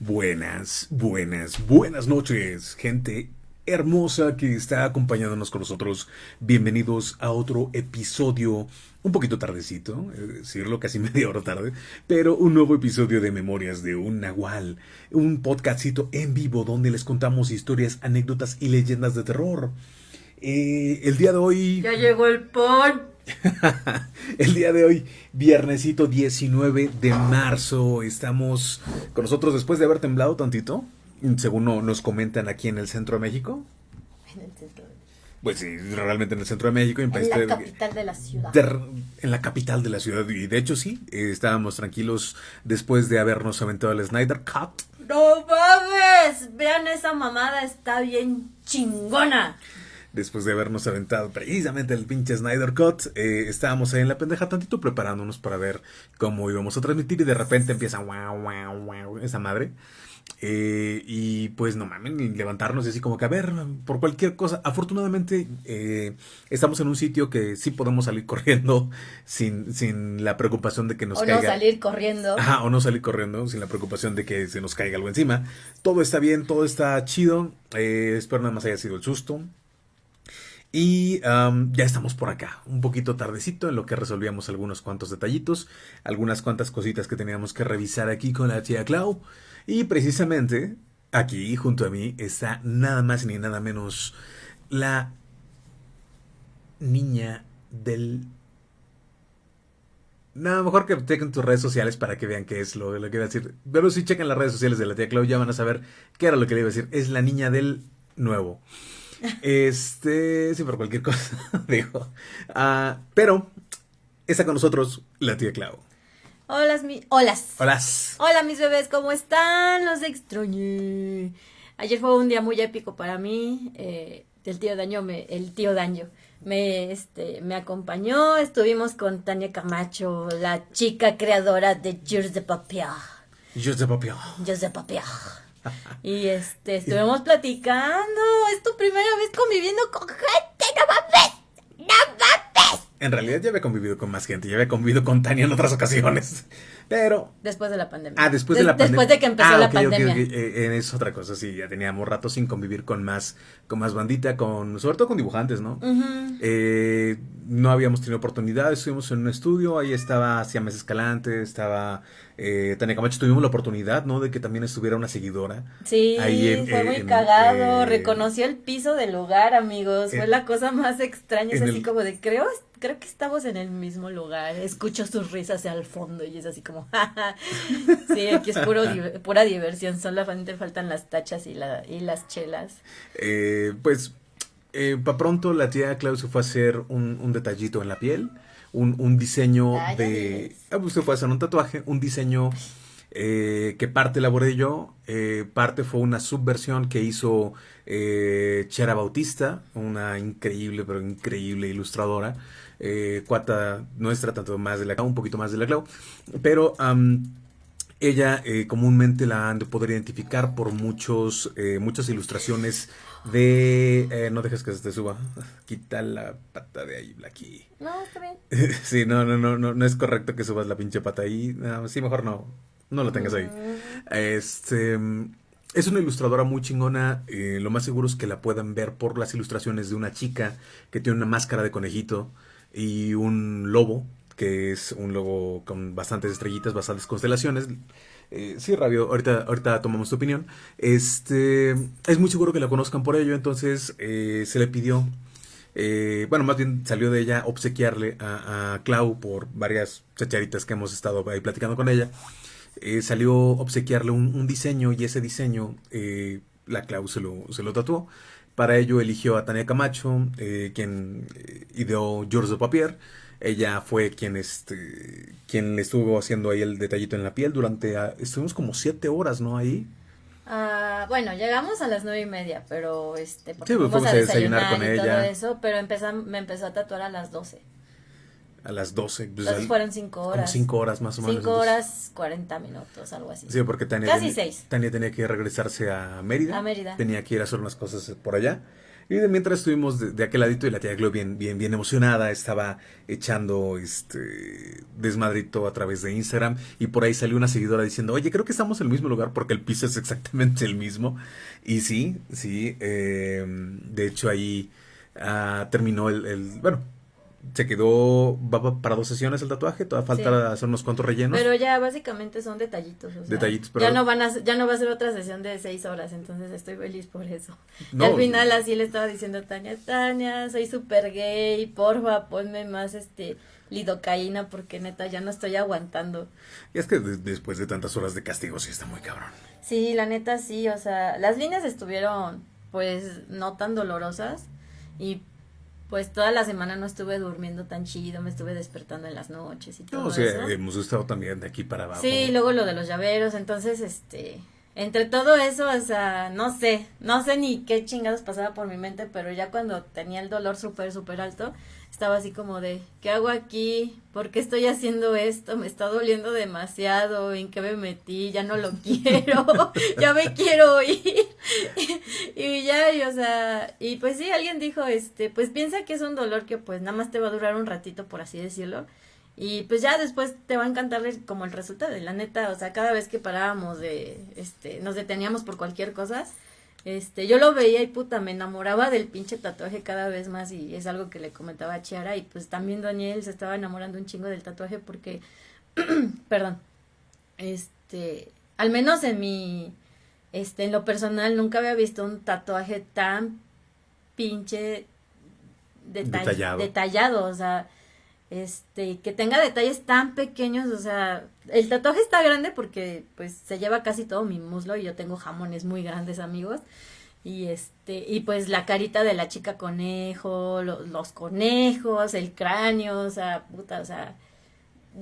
Buenas, buenas, buenas noches, gente hermosa que está acompañándonos con nosotros. Bienvenidos a otro episodio, un poquito tardecito, decirlo casi media hora tarde, pero un nuevo episodio de Memorias de un Nahual, un podcastito en vivo donde les contamos historias, anécdotas y leyendas de terror. Eh, el día de hoy... Ya llegó el pon. el día de hoy, viernesito 19 de marzo, estamos con nosotros después de haber temblado tantito, según nos comentan aquí en el centro de México. En el centro. Pues sí, realmente en el centro de México. En, en la capital de la ciudad. en la capital de la ciudad. Y de hecho sí, eh, estábamos tranquilos después de habernos aventado el Snyder Cut. ¡No mames! Vean esa mamada, está bien chingona después de habernos aventado precisamente el pinche Snyder Cut, eh, estábamos ahí en la pendeja tantito preparándonos para ver cómo íbamos a transmitir y de repente empieza wow, wow, wow, esa madre. Eh, y pues no mames, levantarnos y así como que a ver, por cualquier cosa. Afortunadamente eh, estamos en un sitio que sí podemos salir corriendo sin, sin la preocupación de que nos caiga. O no salir corriendo. Ajá, o no salir corriendo sin la preocupación de que se nos caiga algo encima. Todo está bien, todo está chido. espero nada más haya sido el susto. Y ya estamos por acá, un poquito tardecito en lo que resolvíamos algunos cuantos detallitos, algunas cuantas cositas que teníamos que revisar aquí con la tía Clau. Y precisamente aquí junto a mí está nada más ni nada menos la niña del... Nada, mejor que chequen tus redes sociales para que vean qué es lo, lo que iba a decir. Pero si chequen las redes sociales de la tía Clau ya van a saber qué era lo que le iba a decir. Es la niña del nuevo. Este, sí, por cualquier cosa, digo. Ah, pero está con nosotros la tía Clau. Hola, mi... Holas. Holas. Hola, mis bebés, ¿cómo están? Los extrañé. Ayer fue un día muy épico para mí. Eh, el tío Daño, me, el tío Daño, me, este, me acompañó. Estuvimos con Tania Camacho, la chica creadora de Jules de Papier. Jules de Papier. De Papier. Y este, estuvimos platicando. Es tu primera vez conviviendo con gente, no mames. No mames. En realidad ya había convivido con más gente, ya había convivido con Tania en otras ocasiones. Pero. Después de la pandemia. Ah, después de la pandemia. Después de que empezó ah, la pandemia. Okay, eh, es otra cosa, sí, ya teníamos rato sin convivir con más, con más bandita, con, sobre todo con dibujantes, ¿no? eh, no habíamos tenido oportunidad, estuvimos en un estudio, ahí estaba Siames Escalante, estaba eh, Tania Camacho, tuvimos la oportunidad, ¿no? De que también estuviera una seguidora. Sí, fue muy cagado, eh, reconoció el piso del lugar, amigos, fue la cosa más extraña, es así como de, creo, creo que estamos en el mismo lugar, escucho sus risas el fondo y es así como, sí, aquí es puro, pura diversión, solamente faltan las tachas y, la, y las chelas. Eh, pues eh, para pronto la tía Clau se fue a hacer un, detallito en la piel, un, diseño de... Ah, pues se fue a hacer un tatuaje, un diseño eh, que parte elaboré yo, eh, parte fue una subversión que hizo eh, Chera Bautista, una increíble, pero increíble ilustradora, cuata nuestra, tanto más de la Clau, un poquito más de la Clau, pero... ella comúnmente la han de poder identificar por muchos, muchas ilustraciones de... Eh, no dejes que se te suba. Quita la pata de ahí, Blacky. No, está bien. sí, no, no, no, no, no es correcto que subas la pinche pata ahí. sí, mejor no. No lo tengas ahí. Mm. Este... Es una ilustradora muy chingona. Eh, lo más seguro es que la puedan ver por las ilustraciones de una chica que tiene una máscara de conejito y un lobo, que es un lobo con bastantes estrellitas, bastantes constelaciones. Eh, sí, Rabio, ahorita, ahorita tomamos tu opinión. Este, es muy seguro que la conozcan por ello, entonces eh, se le pidió, eh, bueno, más bien salió de ella obsequiarle a, Clau por varias chacharitas que hemos estado ahí platicando con ella. salió obsequiarle un, diseño y ese diseño la Clau se lo, se lo tatuó. Para ello eligió a Tania Camacho, quien ideó George de Papier. Ella fue quien, este, quien le estuvo haciendo ahí el detallito en la piel durante, ah, estuvimos como siete horas, ¿no? Ahí. Ah, bueno, llegamos a las nueve y media, pero este, porque sí, pues fuimos a desayunar, con y ella. todo eso, pero me empezó a tatuar a las doce. A las doce. Pues Entonces fueron cinco horas. Como cinco horas más o menos. Cinco horas, cuarenta minutos, algo así. Sí, porque Tania, Casi seis. Tania tenía que regresarse a Mérida. A Mérida. Tenía que ir a hacer unas cosas por allá. Y de mientras estuvimos de, aquel ladito y la tía Glo bien, bien, bien emocionada, estaba echando este desmadrito a través de Instagram y por ahí salió una seguidora diciendo, oye, creo que estamos en el mismo lugar porque el piso es exactamente el mismo. Y sí, sí, eh, de hecho ahí ah, terminó el, el, bueno, se quedó va para dos sesiones el tatuaje, todavía falta hacer unos cuantos rellenos. Pero ya básicamente son detallitos, detallitos, pero... ya no van a ya no va a ser otra sesión de seis horas, entonces estoy feliz por eso. y al final así le estaba diciendo a Tania, Tania, soy súper gay, porfa, ponme más este lidocaína porque neta ya no estoy aguantando. Y es que después de tantas horas de castigo sí está muy cabrón. Sí, la neta sí, o sea, las líneas estuvieron pues no tan dolorosas y pues toda la semana no estuve durmiendo tan chido, me estuve despertando en las noches y todo no, o sea, hemos estado también de aquí para abajo. Sí, luego lo de los llaveros, entonces, este, entre todo eso, o sea, no sé, no sé ni qué chingados pasaba por mi mente, pero ya cuando tenía el dolor súper, súper alto, estaba así como de, ¿qué hago aquí? ¿Por qué estoy haciendo esto? Me está doliendo demasiado, ¿en qué me metí? Ya no lo quiero, ya me quiero ir. y ya, y, o sea, y pues sí, alguien dijo, este, pues piensa que es un dolor que pues nada más te va a durar un ratito, por así decirlo. Y pues ya después te va a encantar como el resultado, de la neta, o sea, cada vez que parábamos de, este, nos deteníamos por cualquier cosa, este, yo lo veía y puta, me enamoraba del pinche tatuaje cada vez más y es algo que le comentaba a Chiara y pues también Daniel se estaba enamorando un chingo del tatuaje porque, perdón, este, al menos en mi, este, en lo personal nunca había visto un tatuaje tan pinche detallado. detallado, o sea, este, que tenga detalles tan pequeños, o sea, el tatuaje está grande porque pues se lleva casi todo mi muslo y yo tengo jamones muy grandes, amigos. Y este, y pues la carita de la chica conejo, los conejos, el cráneo, o sea, puta, o sea,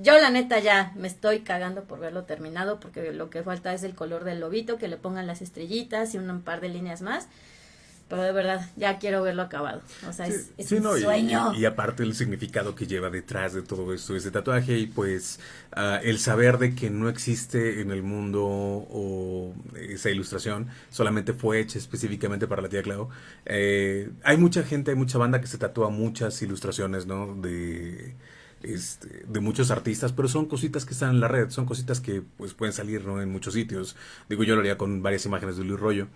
yo la neta ya me estoy cagando por verlo terminado porque lo que falta es el color del lobito, que le pongan las estrellitas y un par de líneas más pero de verdad ya quiero verlo acabado. O sea, es, un sueño. Y, aparte el significado que lleva detrás de todo esto, ese tatuaje y pues ah, el saber de que no existe en el mundo o esa ilustración solamente fue hecha específicamente para la tía Clau. Eh, hay mucha gente, hay mucha banda que se tatúa muchas ilustraciones, ¿no? De este, de muchos artistas, pero son cositas que están en la red, son cositas que pues pueden salir ¿no? en muchos sitios. Digo, yo lo haría con varias imágenes de Luis Rollo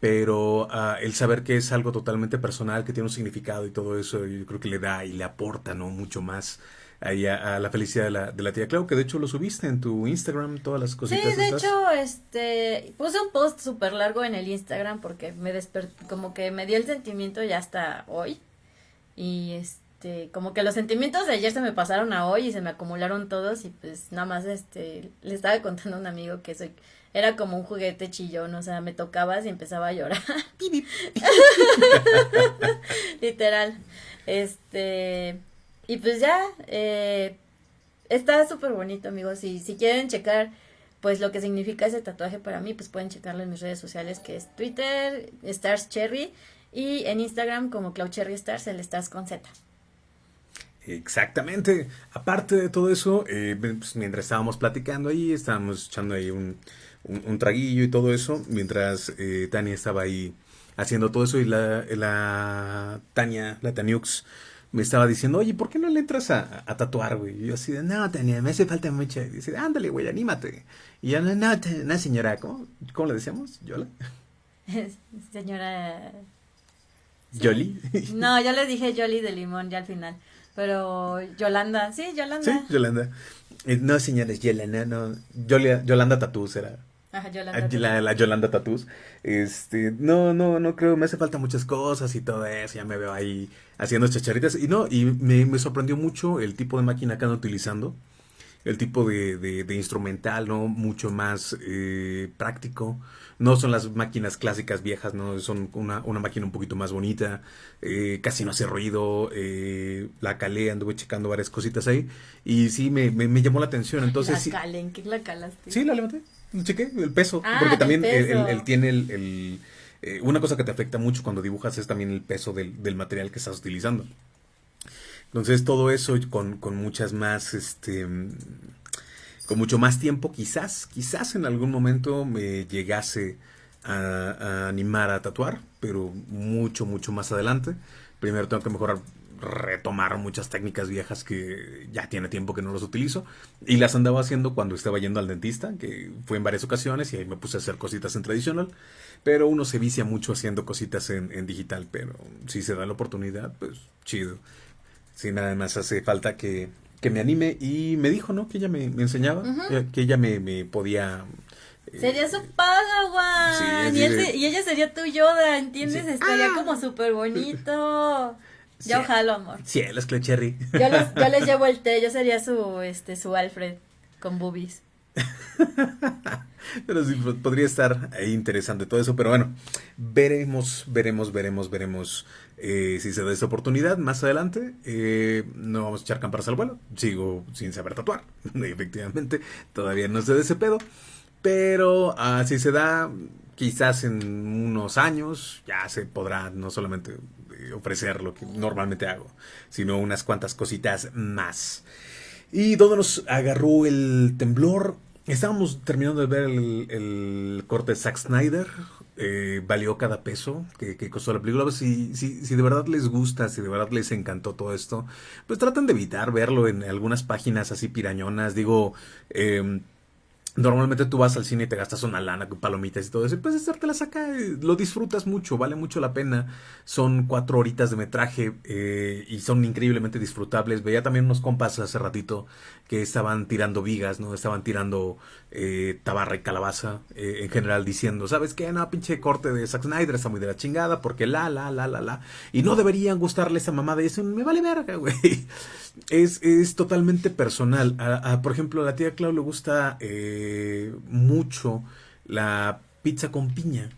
pero uh, el saber que es algo totalmente personal, que tiene un significado y todo eso, yo creo que le da y le aporta, ¿no? Mucho más ahí a, la felicidad de la, de la, tía Clau, que de hecho lo subiste en tu Instagram, todas las cositas. Sí, de hecho, este, puse un post súper largo en el Instagram porque me despertó, como que me dio el sentimiento ya hasta hoy. Y este, como que los sentimientos de ayer se me pasaron a hoy y se me acumularon todos y pues nada más, este, le estaba contando a un amigo que soy era como un juguete chillón, o sea, me tocabas y empezaba a llorar. Literal. Este, y pues ya, eh, está súper bonito, amigos. Y si quieren checar, pues lo que significa ese tatuaje para mí, pues pueden checarlo en mis redes sociales, que es Twitter, Stars Cherry, y en Instagram como Cloud Cherry Stars, el Stars con Z. Exactamente. Aparte de todo eso, eh, pues, mientras estábamos platicando ahí, estábamos echando ahí un, un, traguillo y todo eso, mientras eh, Tania estaba ahí haciendo todo eso y la, la Tania, la Taniux, me estaba diciendo, oye, ¿por qué no le entras a, tatuar, güey? Y yo así de, no, Tania, me hace falta mucha. Y dice, ándale, güey, anímate. Y yo, no, no, no señora, ¿cómo, ¿cómo le decíamos? ¿Yola? señora... ¿Yoli? no, yo le dije Yoli de limón ya al final. Pero Yolanda, sí, Yolanda. Sí, Yolanda. Eh, no, señores, Yolanda, no. Yolanda Tatús era. Yolanda. La, Yolanda Tatús. Este, no, no, no creo, me hace falta muchas cosas y todo eso, ya me veo ahí haciendo chacharitas. Y no, y me, me sorprendió mucho el tipo de máquina que ando utilizando, el tipo de, de, instrumental, ¿no? Mucho más eh, práctico. No son las máquinas clásicas viejas, ¿no? Son una, una máquina un poquito más bonita, eh, casi no hace ruido, eh, la calé, anduve checando varias cositas ahí y sí, me, me, llamó la atención. Entonces, la ¿en qué la calaste? Sí, la levanté chequé, el peso. Ah, porque también Él, tiene el, eh, una cosa que te afecta mucho cuando dibujas es también el peso del, del material que estás utilizando. Entonces todo eso con, con, muchas más, este, con mucho más tiempo, quizás, quizás en algún momento me llegase a, animar a tatuar, pero mucho, mucho más adelante. Primero tengo que mejorar, retomar muchas técnicas viejas que ya tiene tiempo que no las utilizo. Y las andaba haciendo cuando estaba yendo al dentista, que fue en varias ocasiones, y ahí me puse a hacer cositas en tradicional. Pero uno se vicia mucho haciendo cositas en, digital, pero si se da la oportunidad, pues chido. Si nada más hace falta que, que me anime y me dijo, ¿no? Que ella me, enseñaba, eh, que ella me, me podía Sería su Padawan. y, ella sería tu Yoda, ¿entiendes? Estaría ah. como súper bonito. Ya ojalá, amor. Sí, los Clecherry. Yo les, yo les llevo el té, yo sería su, este, su Alfred con boobies. pero sí, podría estar ahí interesante todo eso, pero bueno, veremos, veremos, veremos, veremos eh, si se da esa oportunidad más adelante. Eh, no vamos a echar campanas al vuelo, sigo sin saber tatuar, efectivamente, todavía no sé de ese pedo. Pero así se da, quizás en unos años ya se podrá no solamente ofrecer lo que normalmente hago, sino unas cuantas cositas más. ¿Y dónde nos agarró el temblor? Estábamos terminando de ver el, corte de Zack Snyder. Eh, valió cada peso que, costó la película. Si, si, si, de verdad les gusta, si de verdad les encantó todo esto, pues traten de evitar verlo en algunas páginas así pirañonas. Digo, eh, Normalmente tú vas al cine y te gastas una lana con palomitas y todo eso, y puedes hacértelas acá, lo disfrutas mucho, vale mucho la pena. Son cuatro horitas de metraje eh, y son increíblemente disfrutables. Veía también unos compas hace ratito que estaban tirando vigas, ¿no? Estaban tirando eh, tabarra y calabaza eh, en general diciendo, ¿sabes qué? No, pinche corte de Zack Snyder está muy de la chingada porque la, la, la, la, la. Y no deberían gustarle esa mamada y eso me vale verga, güey. Es, es totalmente personal. por ejemplo, a la tía Clau le gusta eh, mucho la pizza con piña.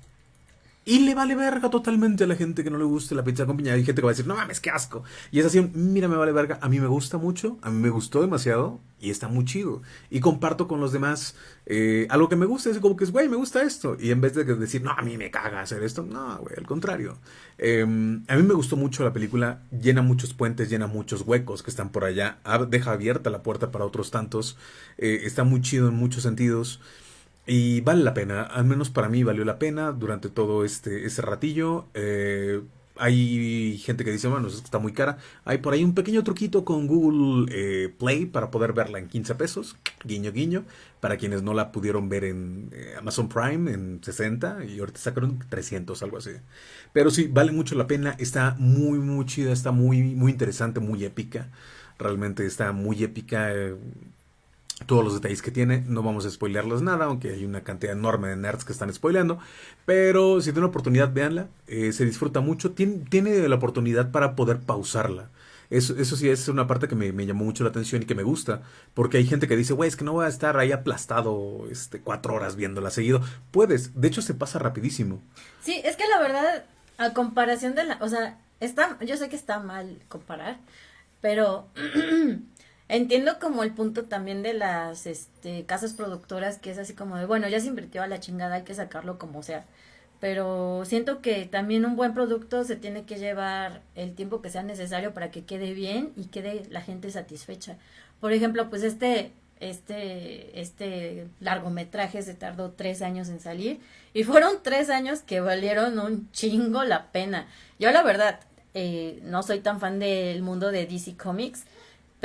Y le vale verga totalmente a la gente que no le guste la pizza con piña. Hay gente que va a decir, no mames, qué asco. Y es así, mira, me vale verga. A mí me gusta mucho, a mí me gustó demasiado y está muy chido. Y comparto con los demás eh, algo que me gusta. Es como que es, güey, me gusta esto. Y en vez de decir, no, a mí me caga hacer esto, no, güey, al contrario. Em, a mí me gustó mucho la película. Llena muchos puentes, llena muchos huecos que están por allá. Deja abierta la puerta para otros tantos. Eh, está muy chido en muchos sentidos. Y vale la pena, al menos para mí valió la pena durante todo este, ese ratillo. Eh, hay gente que dice, bueno, está muy cara. Hay por ahí un pequeño truquito con Google eh, Play para poder verla en 15 pesos. Guiño, guiño. Para quienes no la pudieron ver en eh, Amazon Prime en 60 y ahorita sacaron 300, algo así. Pero sí, vale mucho la pena. Está muy, muy chida, está muy, muy interesante, muy épica. Realmente está muy épica todos los detalles que tiene. No vamos a spoilearlos nada, aunque hay una cantidad enorme de nerds que están spoileando. Pero si tiene una oportunidad, véanla. Eh, se disfruta mucho. Tiene, tiene, la oportunidad para poder pausarla. Eso, eso sí es una parte que me, llamó mucho la atención y que me gusta. Porque hay gente que dice, güey, es que no voy a estar ahí aplastado este, cuatro horas viéndola seguido. Puedes, de hecho se pasa rapidísimo. Sí, es que la verdad, a comparación de la... O sea, está, yo sé que está mal comparar, pero... Entiendo como el punto también de las este, casas productoras que es así como de, bueno, ya se invirtió a la chingada, hay que sacarlo como sea. Pero siento que también un buen producto se tiene que llevar el tiempo que sea necesario para que quede bien y quede la gente satisfecha. Por ejemplo, pues este, este, este largometraje se tardó tres años en salir y fueron tres años que valieron un chingo la pena. Yo la verdad, eh, no soy tan fan del mundo de DC Comics,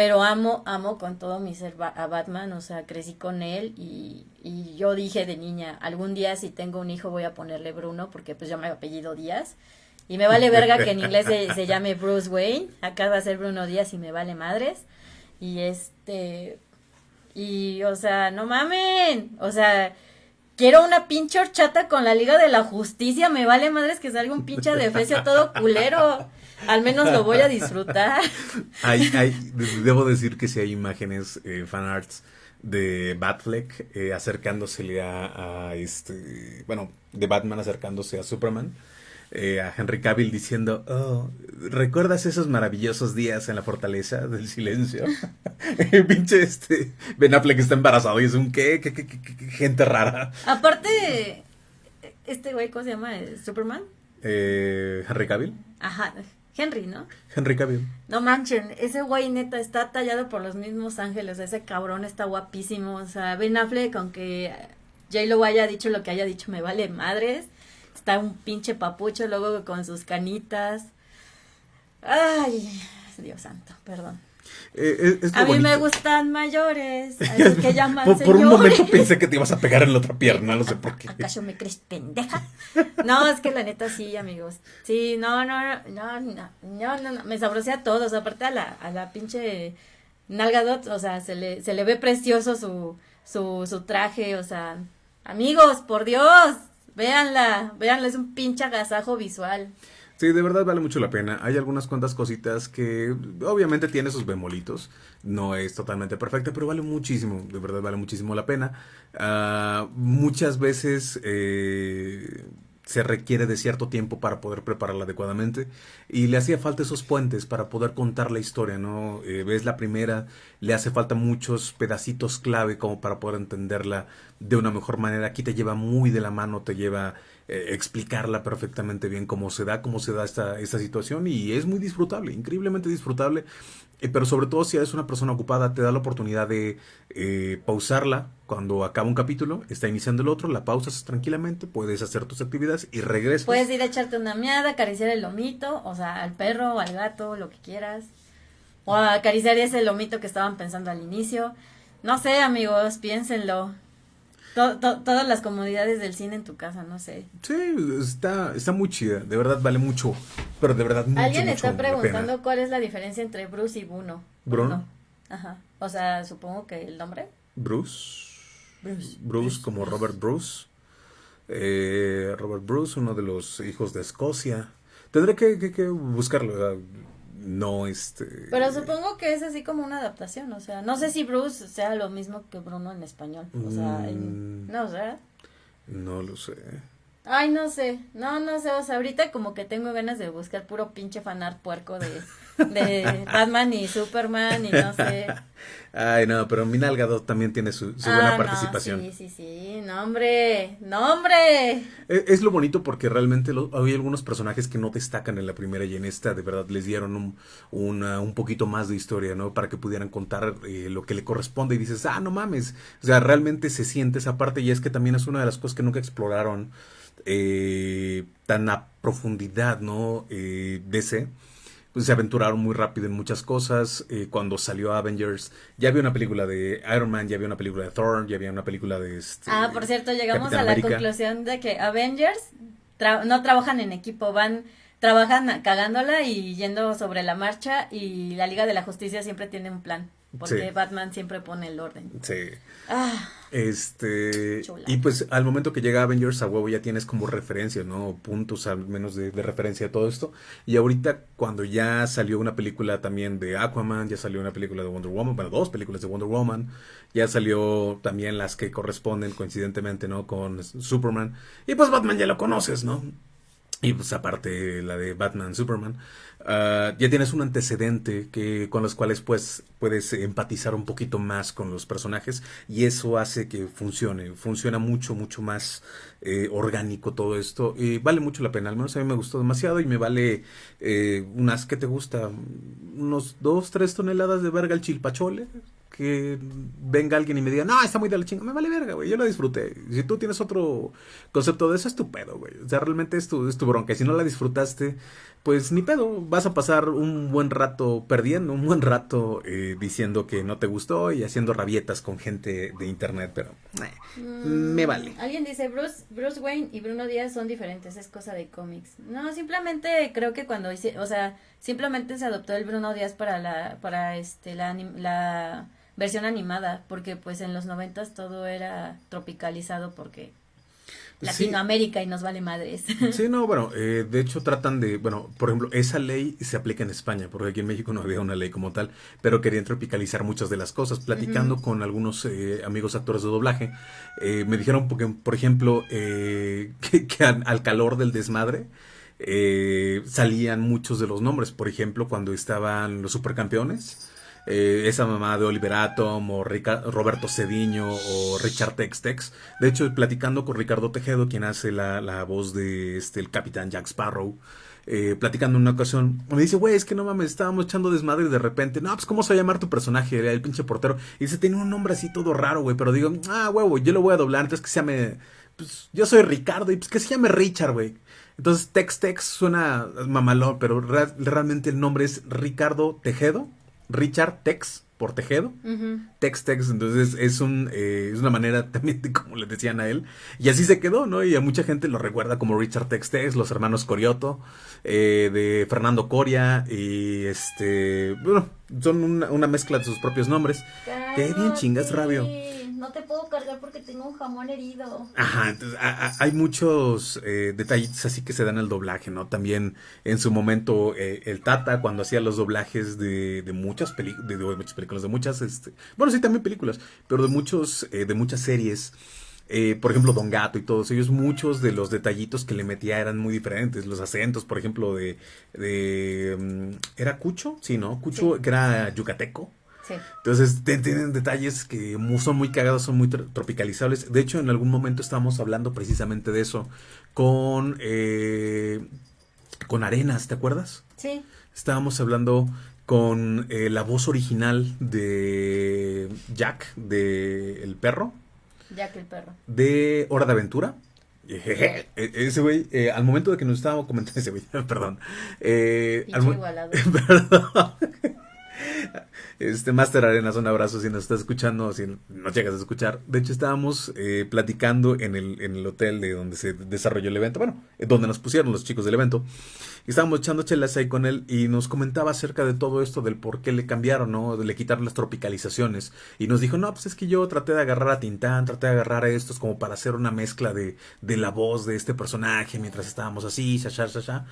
pero amo, amo con todo mi ser a Batman, o sea, crecí con él y, y yo dije de niña, algún día si tengo un hijo voy a ponerle Bruno, porque pues yo me apellido Díaz, y me vale verga que en inglés se, llame Bruce Wayne, acá va a ser Bruno Díaz y me vale madres, y este, y o sea, no mamen, o sea, quiero una pinche horchata con la Liga de la Justicia, me vale madres que salga un pinche defecio todo culero. Al menos lo voy a disfrutar. hay, hay, debo decir que si hay imágenes, eh, fanarts de Batfleck eh, acercándosele a, este, bueno, de Batman acercándose a Superman. Eh, a Henry Cavill diciendo, oh, ¿recuerdas esos maravillosos días en la fortaleza del silencio? Pinche este, Ben Affleck está embarazado y es un ¿qué? ¿Qué, qué, qué, gente rara. Aparte, este güey, ¿cómo se llama? ¿Superman? Eh, Henry Cavill. Ajá, Henry, ¿no? Henry Cavill. No manchen, ese güey neta está tallado por los mismos ángeles, ese cabrón está guapísimo, o sea, Ben Affleck, aunque J-Lo haya dicho lo que haya dicho, me vale madres. Está un pinche papucho luego con sus canitas. Ay, Dios santo, perdón. Eh, a mí me gustan mayores, que llaman por, por, un momento pensé que te ibas a pegar en la otra pierna, no sé por qué. ¿Acaso me crees pendeja? No, es que la neta sí, amigos. Sí, no, no, no, no, no, no, me sabrosea a todos, aparte a la, a la pinche Nalgadot, o sea, se le, se le ve precioso su, su, su traje, o sea, amigos, por Dios, véanla, véanla, es un pinche agasajo visual. Sí, de verdad vale mucho la pena. Hay algunas cuantas cositas que obviamente tiene sus bemolitos. No es totalmente perfecta, pero vale muchísimo, de verdad vale muchísimo la pena. Uh, muchas veces eh, se requiere de cierto tiempo para poder prepararla adecuadamente y le hacía falta esos puentes para poder contar la historia, ¿no? Eh, ves la primera, le hace falta muchos pedacitos clave como para poder entenderla de una mejor manera. Aquí te lleva muy de la mano, te lleva eh, explicarla perfectamente bien cómo se da, cómo se da esta, esta situación y es muy disfrutable, increíblemente disfrutable, eh, pero sobre todo si eres una persona ocupada te da la oportunidad de eh, pausarla cuando acaba un capítulo, está iniciando el otro, la pausas tranquilamente, puedes hacer tus actividades y regresas. Puedes ir a echarte una miada, acariciar el lomito, o sea, al perro, al gato, lo que quieras. O acariciar ese lomito que estaban pensando al inicio. No sé, amigos, piénsenlo todas las comodidades del cine en tu casa, no sé. Sí, está, está muy chida, de verdad vale mucho, pero de verdad mucho, Alguien está preguntando cuál es la diferencia entre Bruce y Bruno. Bruno. Ajá, o sea, supongo que el nombre. Bruce. Bruce. Bruce, como Robert Bruce. Eh, Robert Bruce, uno de los hijos de Escocia. Tendré que, que, que buscarlo no este pero supongo que es así como una adaptación o sea no sé si Bruce sea lo mismo que Bruno en español o sea mm. no sé no lo sé ay no sé no no sé o sea ahorita como que tengo ganas de buscar puro pinche fanar puerco de de Batman y Superman y no sé. Ay, no, pero Minalgado también tiene su, buena ah, participación. sí, sí, sí, no, hombre, no, hombre. E, es, lo bonito porque realmente hay algunos personajes que no destacan en la primera y en esta, de verdad, les dieron un, un poquito más de historia, ¿no? Para que pudieran contar eh, lo que le corresponde y dices, ah, no mames. O sea, realmente se siente esa parte y es que también es una de las cosas que nunca exploraron eh, tan a profundidad, ¿no? Eh, DC pues, se aventuraron muy rápido en muchas cosas. Eh, cuando salió Avengers, ya había una película de Iron Man, ya había una película de Thor, ya había una película de... Este, ah, por cierto, llegamos a la conclusión de que Avengers no trabajan en equipo, van trabajan cagándola y yendo sobre la marcha y la Liga de la Justicia siempre tiene un plan. Porque Batman siempre pone el orden. Sí. Ah, este. Y pues al momento que llega Avengers a huevo ya tienes como referencia, ¿no? Puntos al menos de, referencia a todo esto. Y ahorita cuando ya salió una película también de Aquaman, ya salió una película de Wonder Woman, bueno, dos películas de Wonder Woman, ya salió también las que corresponden coincidentemente, ¿no? Con Superman. Y pues Batman ya lo conoces, ¿no? Y pues aparte la de Batman, Superman. Ah, ya tienes un antecedente que con los cuales pues puedes empatizar un poquito más con los personajes y eso hace que funcione, funciona mucho, mucho más eh, orgánico todo esto y vale mucho la pena, al menos a mí me gustó demasiado y me vale eh, unas que te gusta, unos dos, tres toneladas de verga el chilpachole, que venga alguien y me diga, no, está muy de la chinga, me vale verga, güey, yo lo disfruté. Si tú tienes otro concepto de eso, es tu pedo, güey. O sea, realmente es tu, es tu bronca. Si no la disfrutaste, pues ni pedo, vas a pasar un buen rato perdiendo, un buen rato eh, diciendo que no te gustó y haciendo rabietas con gente de internet, pero eh, me vale. Alguien dice, Bruce, Bruce Wayne y Bruno Díaz son diferentes, es cosa de cómics. No, simplemente creo que cuando hice, o sea, simplemente se adoptó el Bruno Díaz para la, para este, la, la versión animada, porque pues en los noventas todo era tropicalizado porque Latinoamérica y nos vale madres. Sí, no, bueno, eh, de hecho tratan de, bueno, por ejemplo, esa ley se aplica en España, porque aquí en México no había una ley como tal, pero querían tropicalizar muchas de las cosas. Platicando con algunos eh, amigos actores de doblaje, eh, me dijeron, porque, por ejemplo, que, al calor del desmadre, salían muchos de los nombres. Por ejemplo, cuando estaban los supercampeones, eh, esa mamá de Oliver Atom o Roberto Cediño o Richard Textex. De hecho, platicando con Ricardo Tejedo, quien hace la, voz de este, el capitán Jack Sparrow, eh, platicando en una ocasión, me dice, güey, es que no mames, estábamos echando desmadre y de repente, no, pues ¿cómo se va a llamar tu personaje? El pinche portero. Y dice, tiene un nombre así todo raro, güey, pero digo, ah, huevo, yo lo voy a doblar, entonces que se llame, pues yo soy Ricardo y pues que se llame Richard, güey. Entonces Tex Tex suena mamalón, pero realmente el nombre es Ricardo Tejedo, Richard Tex por Tejedo, Tex Tex, entonces es un eh, es una manera también de como le decían a él, y así se quedó, ¿no? Y a mucha gente lo recuerda como Richard Tex Tex, los hermanos Corioto, eh, de Fernando Coria, y este, bueno, son una, mezcla de sus propios nombres. Qué bien chingas, Rabio no te puedo cargar porque tengo un jamón herido. Ajá, entonces hay muchos eh, detallitos así que se dan al doblaje, ¿no? También en su momento eh, el Tata cuando hacía los doblajes de, de muchas películas, de, muchas películas, de muchas, este, bueno, sí, también películas, pero de muchos, eh, de muchas series. por ejemplo, Don Gato y todos ellos, muchos de los detallitos que le metía eran muy diferentes. Los acentos, por ejemplo, de. de mm, ¿Era Cucho? Sí, ¿no? Cucho, que era yucateco. Entonces tienen detalles que son muy cagados, son muy tropicalizables. De hecho, en algún momento estábamos hablando precisamente de eso con, eh, con Arenas, ¿te acuerdas? Sí. Estábamos hablando con eh, la voz original de Jack, de El Perro. Jack el Perro. De Hora de Aventura. E-, ese güey, eh, al momento de que nos estábamos comentando, ese güey, perdón. Eh, perdón. Este Master Arenas, un abrazo si nos estás escuchando si nos llegas a escuchar. De hecho, estábamos eh, platicando en el, en el hotel de donde se desarrolló el evento, bueno, donde nos pusieron los chicos del evento. Estábamos echando chelas ahí con él y nos comentaba acerca de todo esto, del por qué le cambiaron, ¿no? De le quitaron las tropicalizaciones. Y nos dijo, no, pues es que yo traté de agarrar a Tintán, traté de agarrar a estos como para hacer una mezcla de, de la voz de este personaje mientras estábamos así, ya, ya, ya, ya.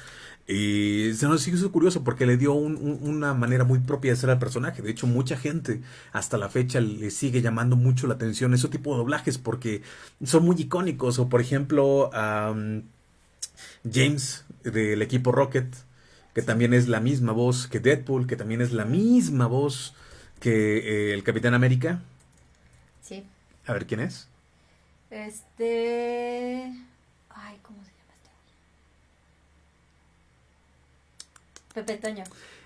Y se nos hizo curioso porque le dio una manera muy propia de ser al personaje. De hecho, mucha gente hasta la fecha le sigue llamando mucho la atención ese tipo de doblajes porque son muy icónicos. O por ejemplo, James del equipo Rocket, que también es la misma voz que Deadpool, que también es la misma voz que eh, el Capitán América. Sí. A ver, ¿quién es? Este... Pepe Toño.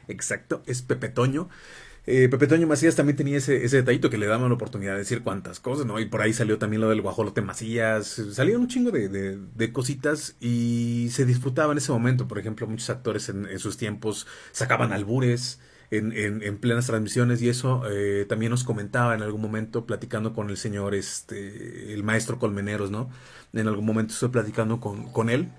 Exacto, es Pepe Toño. Eh, Pepe Toño Macías también tenía ese, ese detallito que le daban la oportunidad de decir cuántas cosas, ¿no? Y por ahí salió también lo del guajolote Macías, salieron un chingo de, de, cositas y se disfrutaba en ese momento. Por ejemplo, muchos actores en, sus tiempos sacaban albures. En, en, plenas transmisiones y eso eh, también nos comentaba en algún momento platicando con el señor, este, el maestro Colmeneros, ¿no? En algún momento estoy platicando con, con él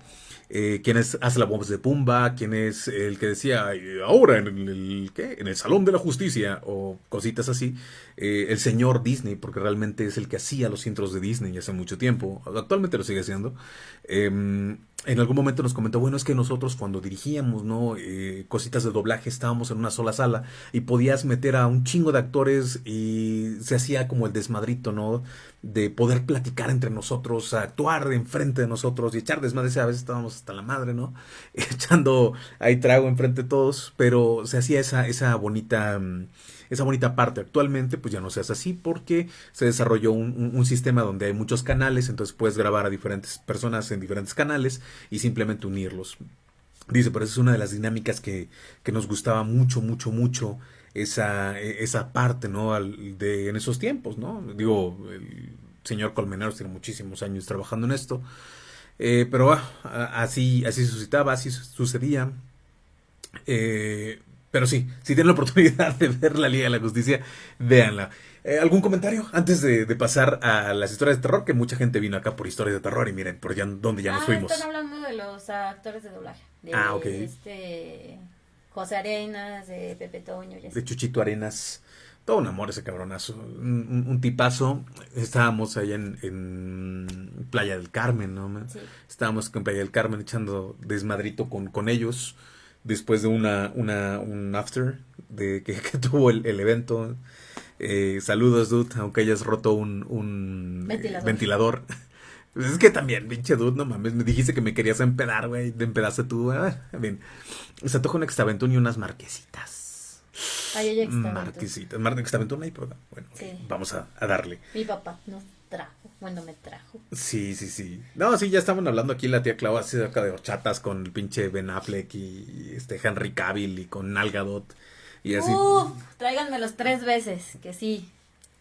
eh, quién hace la voz de Pumba, quién es el que decía ahora en el, ¿qué? en el Salón de la Justicia o cositas así, eh, el señor Disney, porque realmente es el que hacía los intros de Disney hace mucho tiempo, actualmente lo sigue haciendo. Em, en algún momento nos comentó, bueno, es que nosotros cuando dirigíamos, ¿no? Eh, cositas de doblaje estábamos en una sola sala y podías meter a un chingo de actores y se hacía como el desmadrito, ¿no? De poder platicar entre nosotros, actuar enfrente de nosotros y echar desmadre. A veces estábamos hasta la madre, ¿no? Echando ahí trago enfrente de todos, pero se hacía esa, esa bonita... Mm, esa bonita parte. Actualmente pues ya no se hace así porque se desarrolló un, sistema donde hay muchos canales, entonces puedes grabar a diferentes personas en diferentes canales y simplemente unirlos. Dice, pero esa es una de las dinámicas que, que nos gustaba mucho, mucho, mucho esa, esa parte, ¿no? de, en esos tiempos, ¿no? Digo, el señor Colmenares tiene muchísimos años trabajando en esto. Eh, pero ah, así, así suscitaba, así sucedía. Eh, pero sí, si tienen la oportunidad de ver la Liga de la Justicia, véanla. Eh, ¿Algún comentario antes de, pasar a las historias de terror? Que mucha gente vino acá por historias de terror y miren, por ya, dónde ya nos ah, fuimos. Están hablando de los actores de doblaje. De, ah, ok. Este, José Arenas, de Pepe Toño. de Chuchito Arenas. Todo un amor ese cabronazo. Un, tipazo. Estábamos allá en, Playa del Carmen, ¿no? Estábamos en Playa del Carmen echando desmadrito con, con ellos después de una, una un after de que, tuvo el, evento. Eh, saludos, dude, aunque hayas roto un, un ventilador. Pues es que también, pinche dude, no mames, me dijiste que me querías empedar, güey, de empedaste tú, ah, bien. Se toca un extaventún y unas marquesitas. Ay, Marquesitas, Mar extaventún ahí, pero bueno, vamos a, a, darle. Mi papá, ¿no? trajo. Bueno, me trajo. Sí, sí, sí. No, sí, ya estaban hablando aquí la tía Clau acerca de horchatas con el pinche Ben Affleck y este Henry Cavill y con Nalgadot y así. Uf, tráiganmelos tres veces, que sí.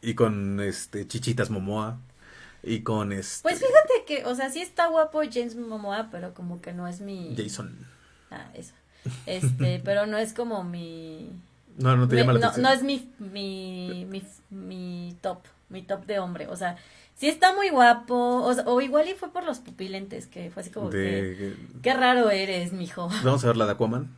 Y con este Chichitas Momoa y con este Pues fíjate que, o sea, sí está guapo James Momoa, pero como que no es mi Jason. Ah, eso. Este, pero no es como mi No, no te llama la no, atención. no es mi, mi, mi, mi top, mi top de hombre, o sea, sí está muy guapo, o, o igual y fue por los pupilentes, que fue así como que, qué raro eres, mijo. Vamos a ver la de Aquaman.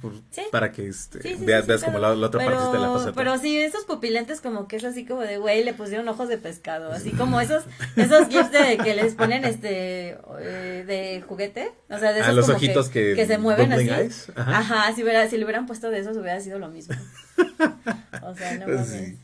Por- Sí. Para que este, Sí, sí, sí, veas, veas pero- como la, la otra pero, parte de la faceta. Pero sí, esos pupilentes como que es así como de, güey, le pusieron ojos de pescado, así como esos, esos gifs de que les ponen este, eh, de juguete, o sea, de Ah, esos los como ojitos que- se mueven así. Eyes, ajá. Ajá, si, hubiera, si le hubieran puesto de esos hubiera sido lo mismo. O sea, no mames. Sí,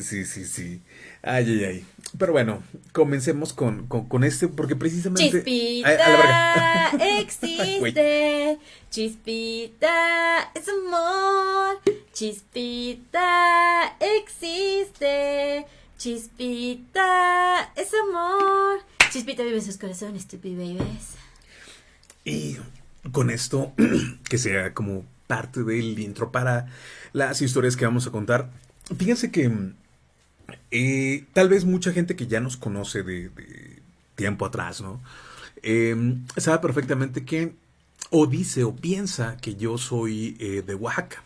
sí, sí, sí. Ay, ay, ay. Pero bueno, comencemos con, con, con este, porque precisamente... Chispita a la existe, chispita es amor, chispita existe, chispita es amor, chispita vive en sus corazones, stupid babies. Y con esto, que sea como parte del intro para las historias que vamos a contar. Fíjense que eh, tal vez mucha gente que ya nos conoce de, tiempo atrás, ¿no? Eh, sabe perfectamente que o dice o piensa que yo soy eh, de Oaxaca.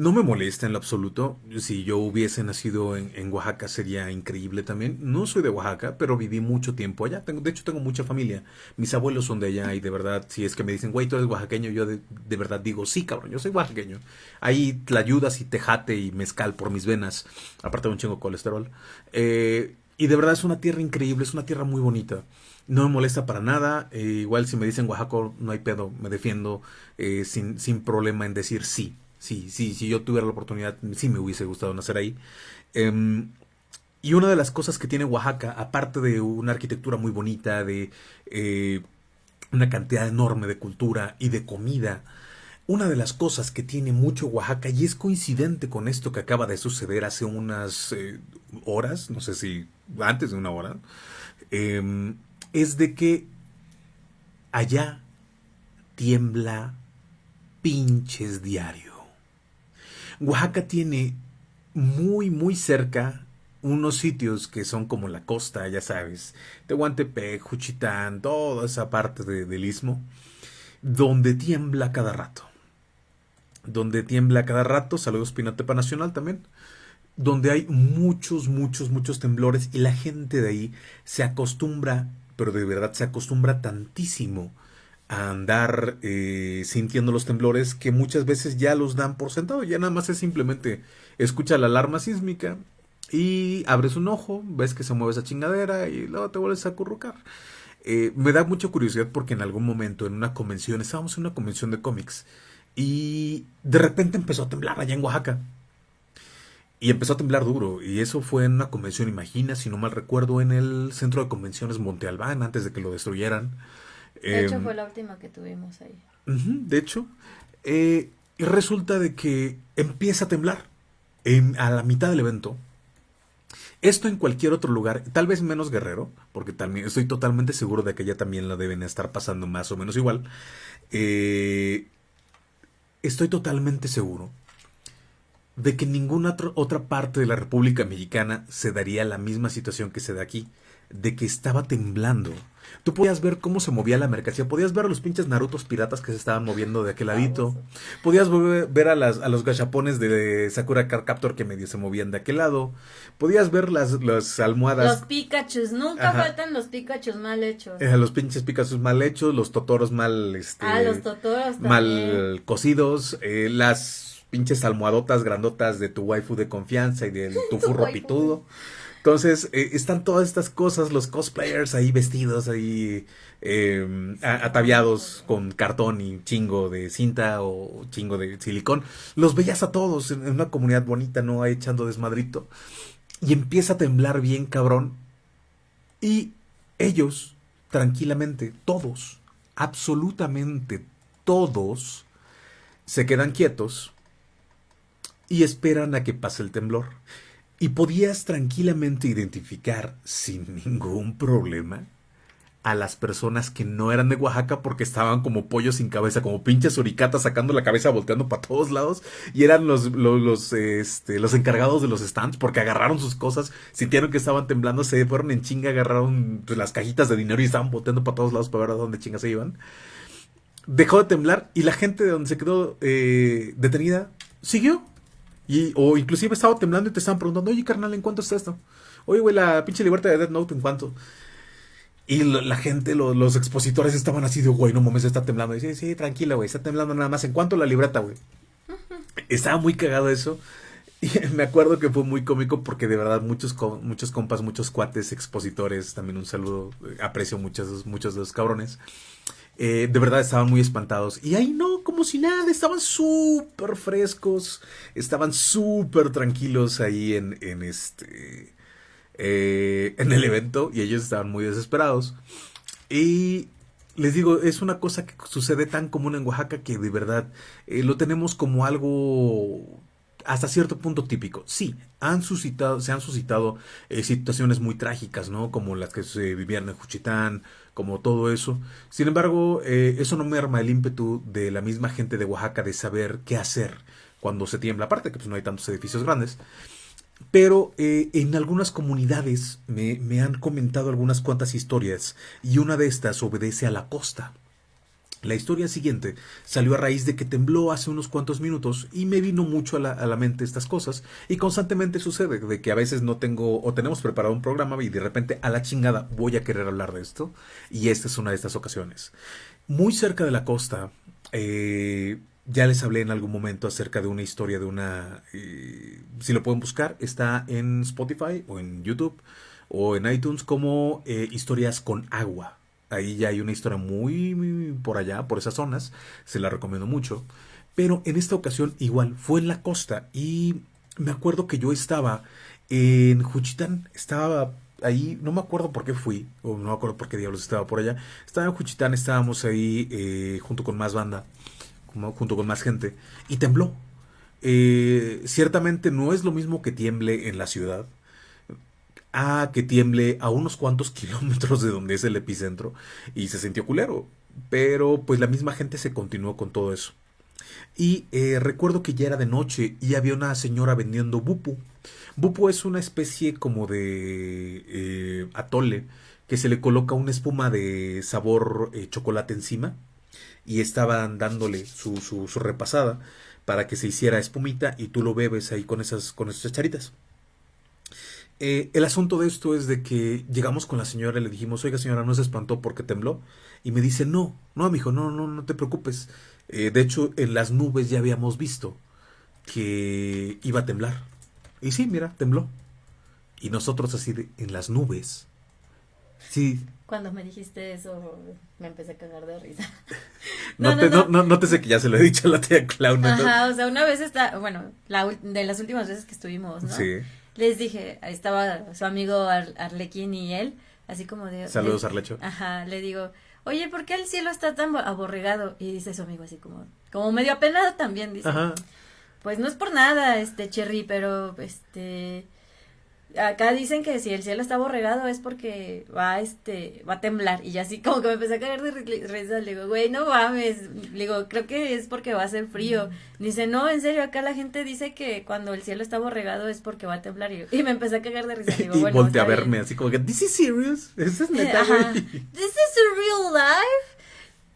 No me molesta en lo absoluto. Si yo hubiese nacido en, Oaxaca sería increíble también. No soy de Oaxaca, pero viví mucho tiempo allá. Tengo, de hecho, tengo mucha familia. Mis abuelos son de allá y de verdad, si es que me dicen, güey, tú eres oaxaqueño, yo de, verdad digo, sí, cabrón, yo soy oaxaqueño. Ahí tlayudas y tejate y mezcal por mis venas, aparte de un chingo de colesterol. Eh, y de verdad es una tierra increíble, es una tierra muy bonita. No me molesta para nada. eh, igual si me dicen Oaxaca, no hay pedo, me defiendo eh, sin, sin problema en decir sí. Sí, sí, si yo tuviera la oportunidad, sí me hubiese gustado nacer ahí. Em, y una de las cosas que tiene Oaxaca, aparte de una arquitectura muy bonita, de eh, una cantidad enorme de cultura y de comida, una de las cosas que tiene mucho Oaxaca, y es coincidente con esto que acaba de suceder hace unas eh, horas, no sé si antes de una hora, em, es de que allá tiembla pinches diario. Oaxaca tiene muy, muy cerca unos sitios que son como la costa, ya sabes, Tehuantepec, Juchitán, toda esa parte de- del istmo, donde tiembla cada rato. Donde tiembla cada rato, saludos Pinatepa Nacional también, donde hay muchos, muchos, muchos temblores y la gente de ahí se acostumbra, pero de verdad se acostumbra tantísimo a andar eh, sintiendo los temblores que muchas veces ya los dan por sentado. Ya nada más es simplemente escucha la alarma sísmica y abres un ojo, ves que se mueve esa chingadera y luego te vuelves a acurrucar. Eh, me da mucha curiosidad porque en algún momento en una convención, estábamos en una convención de cómics y de repente empezó a temblar allá en Oaxaca. Y empezó a temblar duro. Y eso fue en una convención, imagina, si no mal recuerdo, en el centro de convenciones Monte Albán, antes de que lo destruyeran. De hecho Em, fue la última que tuvimos ahí. De hecho, eh, y resulta de que empieza a temblar en- a la mitad del evento. Esto en cualquier otro lugar, tal vez menos guerrero, porque también estoy totalmente seguro de que ya también la deben estar pasando más o menos igual. Eh, estoy totalmente seguro de que en ninguna otro- otra parte de la República Mexicana se daría la misma situación que se da aquí, de que estaba temblando. Tú podías ver cómo se movía la mercancía, podías ver a los pinches Narutos piratas que se estaban moviendo de aquel ladito, podías ver a, las, a los gachapones de Sakura Card Captor que medio se movían de aquel lado, podías ver las, las almohadas Los Pikachus, nunca Ajá. faltan los Pikachus mal hechos. eh, los pinches Picassos mal hechos, los Totoros mal, este, ah, los Totoros también. mal cocidos, eh, las pinches almohadotas grandotas de tu waifu de confianza y de tu furro pitudo. Entonces, eh, están todas estas cosas, los cosplayers ahí vestidos, ahí eh, ataviados con cartón y chingo de cinta o chingo de silicón. Los veías a todos en una comunidad bonita, ¿no? Ahí echando desmadrito. Y empieza a temblar bien cabrón. Y ellos, tranquilamente, todos, absolutamente todos, se quedan quietos y esperan a que pase el temblor. Y podías tranquilamente identificar sin ningún problema a las personas que no eran de Oaxaca porque estaban como pollos sin cabeza, como pinches suricatas sacando la cabeza, volteando para todos lados. Y eran los, los, este, los encargados de los stands porque agarraron sus cosas, sintieron que estaban temblando, se fueron en chinga, agarraron pues, las cajitas de dinero y estaban volteando para todos lados para ver a dónde chingas se iban. Dejó de temblar y la gente de donde se quedó eh, detenida siguió. Y, o inclusive estaba temblando y te estaban preguntando, oye carnal, ¿en cuánto está esto? Oye, güey, la pinche libertad de Death Note, ¿en cuánto? Y la gente, los expositores estaban así de, güey, no mames, está temblando. Y sí, sí, tranquila, güey, está temblando nada más. ¿En cuanto la libreta, güey? Estaba muy cagado eso. Y me acuerdo que fue muy cómico porque de verdad muchos, muchos compas, muchos cuates, expositores, también un saludo, eh, aprecio muchos, muchos de los cabrones. Eh, de verdad estaban muy espantados. Y ahí no, como si nada, estaban súper frescos, estaban súper tranquilos ahí en, en este eh, en el evento y ellos estaban muy desesperados. Y les digo, es una cosa que sucede tan común en Oaxaca que de verdad eh, lo tenemos como algo hasta cierto punto típico. Sí, han suscitado, se han suscitado eh, situaciones muy trágicas, ¿no? Como las que se vivían en Juchitán, como todo eso. Sin embargo, eso no me arma el ímpetu de la misma gente de Oaxaca de saber qué hacer cuando se tiembla. Aparte que pues, no hay tantos edificios grandes. Pero eh, en algunas comunidades me, me, han comentado algunas cuantas historias y una de estas obedece a la costa. La historia siguiente salió a raíz de que tembló hace unos cuantos minutos y me vino mucho a la, a la, mente estas cosas y constantemente sucede de que a veces no tengo o tenemos preparado un programa y de repente a la chingada voy a querer hablar de esto y esta es una de estas ocasiones. Muy cerca de la costa eh, ya les hablé en algún momento acerca de una historia de una... Eh, si lo pueden buscar, está en Spotify o en YouTube o en iTunes como eh, historias con agua. Ahí ya hay una historia muy, por allá, por esas zonas. Se la recomiendo mucho. Pero en esta ocasión igual, fue en la costa y me acuerdo que yo estaba en Juchitán. Estaba ahí, no me acuerdo por qué fui, o no me acuerdo por qué diablos estaba por allá. Estaba en Juchitán, estábamos ahí eh, junto con más banda junto con más gente, y tembló. Eh, ciertamente no es lo mismo que tiemble en la ciudad a que tiemble a unos cuantos kilómetros de donde es el epicentro y se sintió culero. Pero pues la misma gente se continuó con todo eso. Y eh, recuerdo que ya era de noche y había una señora vendiendo bupu. Bupu es una especie como de eh, atole que se le coloca una espuma de sabor chocolate encima y estaban dándole su, su, repasada para que se hiciera espumita y tú lo bebes ahí con esas, con esas charitas. Eh, el asunto de esto es de que llegamos con la señora y le dijimos, oiga señora, ¿no se espantó porque tembló? Y me dice, no, no, amigo, no, no, no te preocupes. Eh, de hecho, en las nubes ya habíamos visto que iba a temblar. Y sí, mira, tembló. Y nosotros así de, en las nubes. Sí, cuando me dijiste eso, me empecé a cagar de risa. no, te, no, no, te sé que ya se lo he dicho a la tía Claudia. Ajá, o sea, una vez está, bueno, la, de las últimas veces que estuvimos, ¿no? Sí. Les dije, ahí estaba su amigo Arlequín y él, así como de... Saludos, Arlecho. Ajá, le digo, oye, ¿por qué el cielo está tan aborregado? Y dice su amigo así como, como medio apenado también, dice. Ajá. Pues no es por nada, este, Cherry, pero, este acá dicen que si el cielo está borregado es porque va este va a temblar. Y ya así como que me empecé a caer de risa le digo güey no mames le digo creo que es porque va a ser frío dice no en serio acá la gente dice que cuando el cielo está borregado es porque va a temblar y, y me empecé a caer de risa. Digo, y bueno, a verme así como que this is serious this is neta this is a real life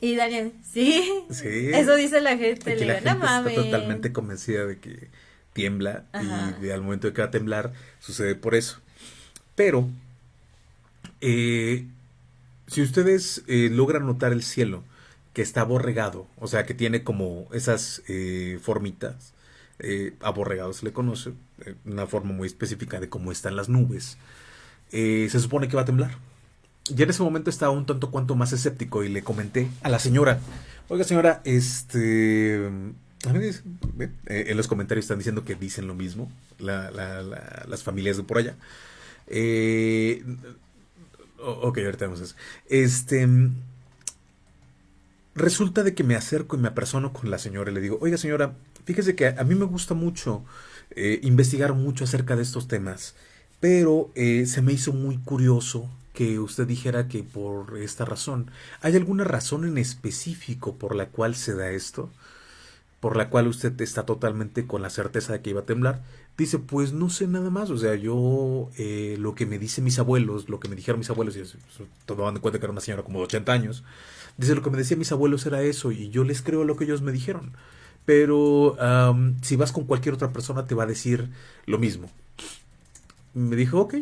y Daniel sí sí. Eso dice la gente. Le digo, no mames está totalmente convencida de que tiembla y al momento de que va a temblar sucede por eso. Pero, eh, si ustedes eh, logran notar el cielo que está aborregado, o sea, que tiene como esas eh, formitas, aborregado se le conoce, una forma muy específica de cómo están las nubes, se supone que va a temblar. Y en ese momento estaba un tanto cuanto más escéptico y le comenté a la señora, oiga señora, este, eh, en los comentarios están diciendo que dicen lo mismo las familias de por allá. Eh, ok, ahorita vamos a eso. Este. Resulta de que me acerco y me apersono con la señora y le digo, oiga señora, Fíjese que a mí me gusta mucho eh, investigar mucho acerca de estos temas, pero eh, se me hizo muy curioso que usted dijera que por esta razón. ¿Hay alguna razón en específico por la cual se da esto? Por la cual usted está totalmente con la certeza de que iba a temblar. Dice, pues no sé nada más. O sea, yo eh, lo que me dicen mis abuelos, lo que me dijeron mis abuelos, y tomando en cuenta que era una señora como de 80 años, dice, lo que me decían mis abuelos era eso y yo les creo lo que ellos me dijeron. Pero si vas con cualquier otra persona te va a decir lo mismo. Me dijo, ok,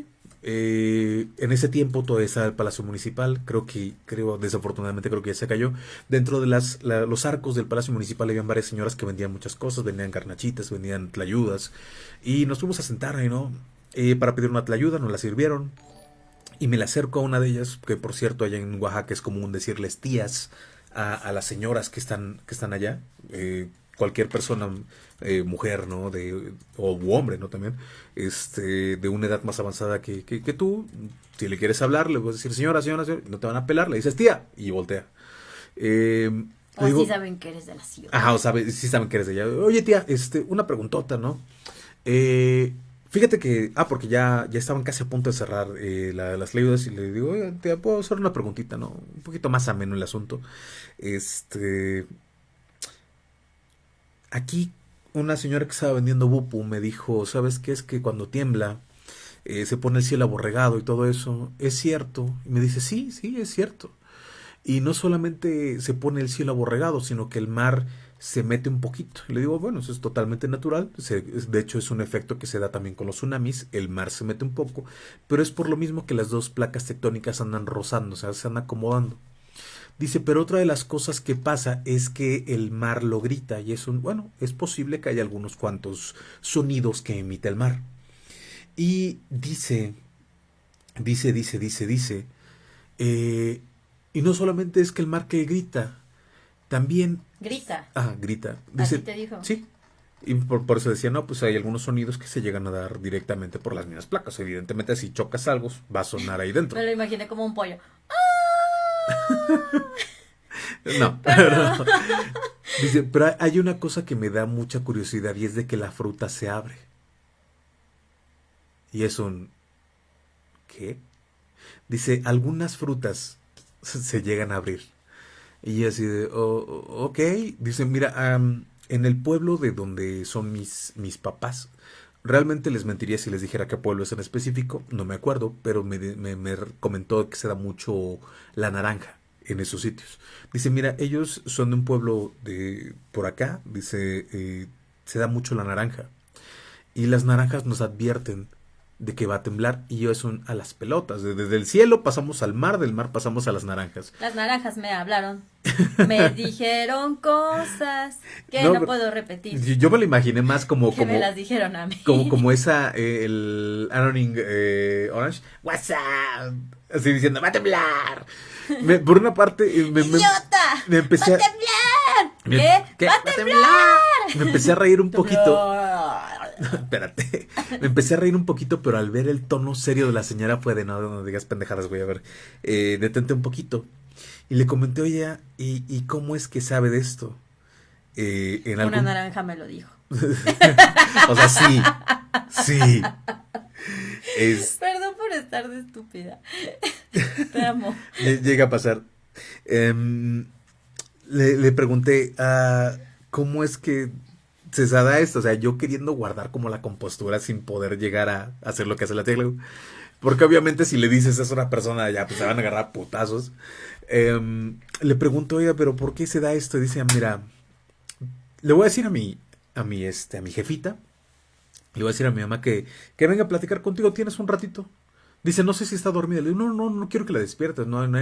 eh, en ese tiempo todavía estaba el Palacio Municipal, creo que, creo, desafortunadamente creo que ya se cayó. Dentro de las, los arcos del Palacio Municipal habían varias señoras que vendían muchas cosas, vendían carnachitas, vendían tlayudas. Y nos fuimos a sentar ahí, ¿no? Eh, para pedir una tlayuda, nos la sirvieron. Y me la acerco a una de ellas, que por cierto allá en Oaxaca es común decirles tías a, las señoras que están, que están allá. Eh, cualquier persona, eh, mujer, ¿no? De, o hombre, ¿no? También, este, de una edad más avanzada que, que, tú, si le quieres hablar, le vas a decir, señora, señora, no te van a pelar, le dices tía, y voltea. Eh, o sí saben que eres de la ciudad. Ajá, o sabe, sí saben que eres de ella. Oye, tía, este, una preguntota, ¿no? Eh, fíjate que, ah, porque ya, ya estaban casi a punto de cerrar eh, las leyes y le digo, oye, tía, puedo hacer una preguntita, ¿no? Un poquito más ameno el asunto. Este, Aquí una señora que estaba vendiendo bupu me dijo, ¿sabes qué? Es que cuando tiembla eh, se pone el cielo aborregado y todo eso. ¿Es cierto? Y me dice, sí, sí, es cierto. Y no solamente se pone el cielo aborregado, sino que el mar se mete un poquito. Le digo, bueno, eso es totalmente natural. de hecho, es un efecto que se da también con los tsunamis. El mar se mete un poco, pero es por lo mismo que las dos placas tectónicas andan rozando, o sea, se andan acomodando. Dice, pero otra de las cosas que pasa es que el mar lo grita y es un, bueno, es posible que haya algunos cuantos sonidos que emite el mar. Y dice, dice, dice, dice, dice, eh, y no solamente es que el mar que grita, también... Grita. Ah, grita. Dice, te dijo? Sí. Y por, por, eso decía, no, pues hay algunos sonidos que se llegan a dar directamente por las mismas placas. Evidentemente, si chocas algo, va a sonar ahí dentro. Me lo imaginé como un pollo. no, pero, dice, pero hay una cosa que me da mucha curiosidad y es de que la fruta se abre. Y es un... ¿Qué? Dice, algunas frutas se llegan a abrir. Y así de, oh, ok. Dice, mira, en el pueblo de donde son mis, mis papás, Realmente les mentiría si les dijera qué pueblo es en específico, no me acuerdo, pero me, me, comentó que se da mucho la naranja en esos sitios. Dice, mira, ellos son de un pueblo de por acá, dice, eh, se da mucho la naranja. Y las naranjas nos advierten de que va a temblar y yo son a las pelotas. Desde el cielo pasamos al mar, del mar pasamos a las naranjas. Las naranjas me hablaron. Me dijeron cosas que no, puedo repetir. Yo me lo imaginé más como... Que como me las dijeron a mí. Como, como esa, eh, el Anoning eh, Orange. What's up? Así diciendo, va a temblar. por una parte... Eh, me, ¡Idiota! Me, empecé ¡Va a temblar! ¿Qué? ¡Va a temblar! Me empecé a reír un poquito. Espérate. Me empecé a reír un poquito, pero al ver el tono serio de la señora fue de no, no digas pendejadas, voy a ver. Eh, detente un poquito. Y le comenté, oye, ¿y, ¿y cómo es que sabe de esto? Eh, en Una naranja me lo dijo. o sea, sí. Sí. Perdón por estar de estúpida. Te amo. Llega a pasar. Em, le, le, pregunté, ah, ¿cómo es que se da esto, o sea, yo queriendo guardar como la compostura sin poder llegar a hacer lo que hace la tele. Porque obviamente si le dices eso a una persona, ya pues se van a agarrar putazos. Em, le pregunto, oiga, pero ¿por qué se da esto? Y dice, mira, le voy a decir a mi, a mi, este, a mi jefita, le voy a decir a mi mamá que, que venga a platicar contigo, ¿tienes un ratito? Dice, no sé si está dormida. Le digo, no, no, no quiero que la despiertes. No, no,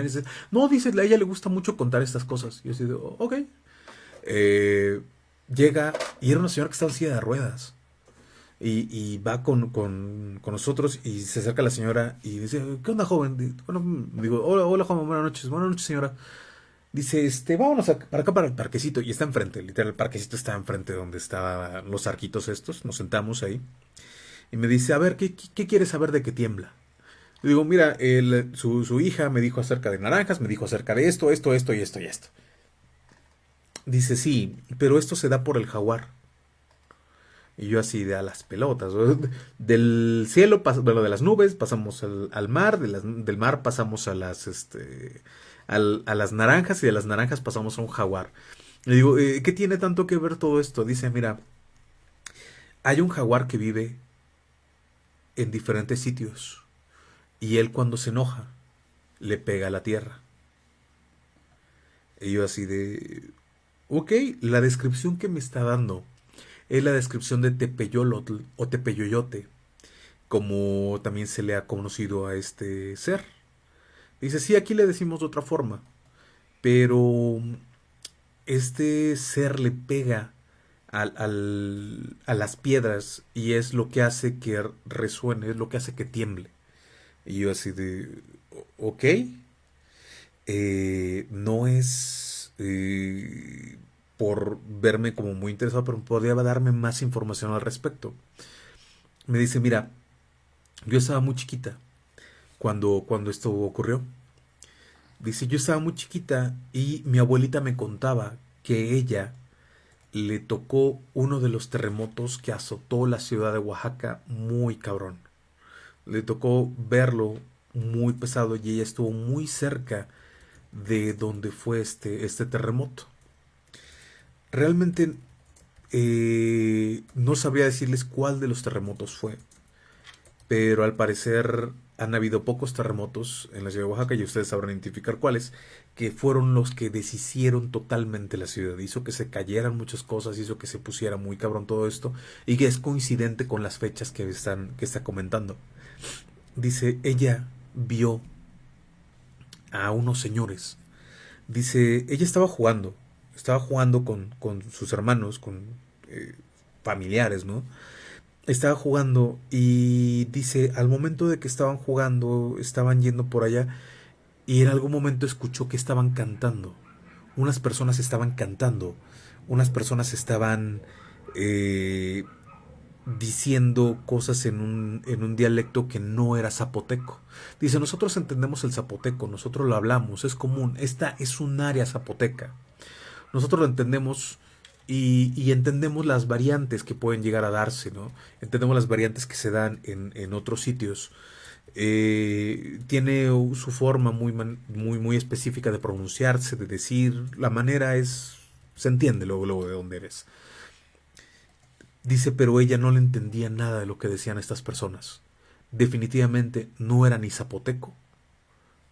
no dice, a ella le gusta mucho contar estas cosas. Y yo digo, ok. Eh, llega y era una señora que estaba en silla de ruedas. Y, va con, con, con, nosotros y se acerca la señora y dice, ¿qué onda, joven? Bueno, digo, hola, hola, joven, buenas noches, buenas noches, señora. Dice, este, vámonos para acá para el parquecito. Y está enfrente, literal, el parquecito está enfrente donde estaban los arquitos estos. Nos sentamos ahí. Y me dice, a ver, ¿qué, qué, quieres saber de que tiembla? Le digo, mira, el, su, su hija me dijo acerca de naranjas, me dijo acerca de esto, esto, esto y esto y esto. Dice, sí, pero esto se da por el jaguar. Y yo así de a las pelotas. Del cielo, bueno, de las nubes pasamos al, mar, del mar pasamos a las, este, a las naranjas y de las naranjas pasamos a un jaguar. Le digo, eh, ¿qué tiene tanto que ver todo esto? Dice, mira, hay un jaguar que vive en diferentes sitios y él cuando se enoja le pega a la tierra. Y yo así de, ok, la descripción que me está dando es la descripción de Tepeyolotl o Tepeyoyote, como también se le ha conocido a este ser. Dice, sí, aquí le decimos de otra forma, pero este ser le pega al, a las piedras y es lo que hace que resuene, es lo que hace que tiemble. Y yo así de, ok, eh, no es eh, por verme como muy interesado, pero podría darme más información al respecto. Me dice, mira, yo estaba muy chiquita cuando, cuando esto ocurrió. Dice, yo estaba muy chiquita y mi abuelita me contaba que ella le tocó uno de los terremotos que azotó la ciudad de Oaxaca muy cabrón. Le tocó verlo muy pesado y ella estuvo muy cerca de donde fue este, este terremoto. Realmente eh, no sabría decirles cuál de los terremotos fue, pero al parecer han habido pocos terremotos en la ciudad de Oaxaca y ustedes sabrán identificar cuáles, que fueron los que deshicieron totalmente la ciudad. Hizo que se cayeran muchas cosas, hizo que se pusiera muy cabrón todo esto y que es coincidente con las fechas que, están, que está comentando. Dice, ella vio a unos señores. Dice, ella estaba jugando estaba jugando con, con sus hermanos, con eh, familiares, ¿no? Estaba jugando y dice, al momento de que estaban jugando, estaban yendo por allá y en algún momento escuchó que estaban cantando. Unas personas estaban cantando, unas personas estaban eh, diciendo cosas en un, en un dialecto que no era zapoteco. Dice, nosotros entendemos el zapoteco, nosotros lo hablamos, es común, esta es un área zapoteca nosotros lo entendemos y, entendemos las variantes que pueden llegar a darse, ¿no? Entendemos las variantes que se dan en, otros sitios. Eh, tiene su forma muy, muy, muy específica de pronunciarse, de decir, la manera es, se entiende luego, luego de dónde eres. Dice, pero ella no le entendía nada de lo que decían estas personas. Definitivamente no era ni zapoteco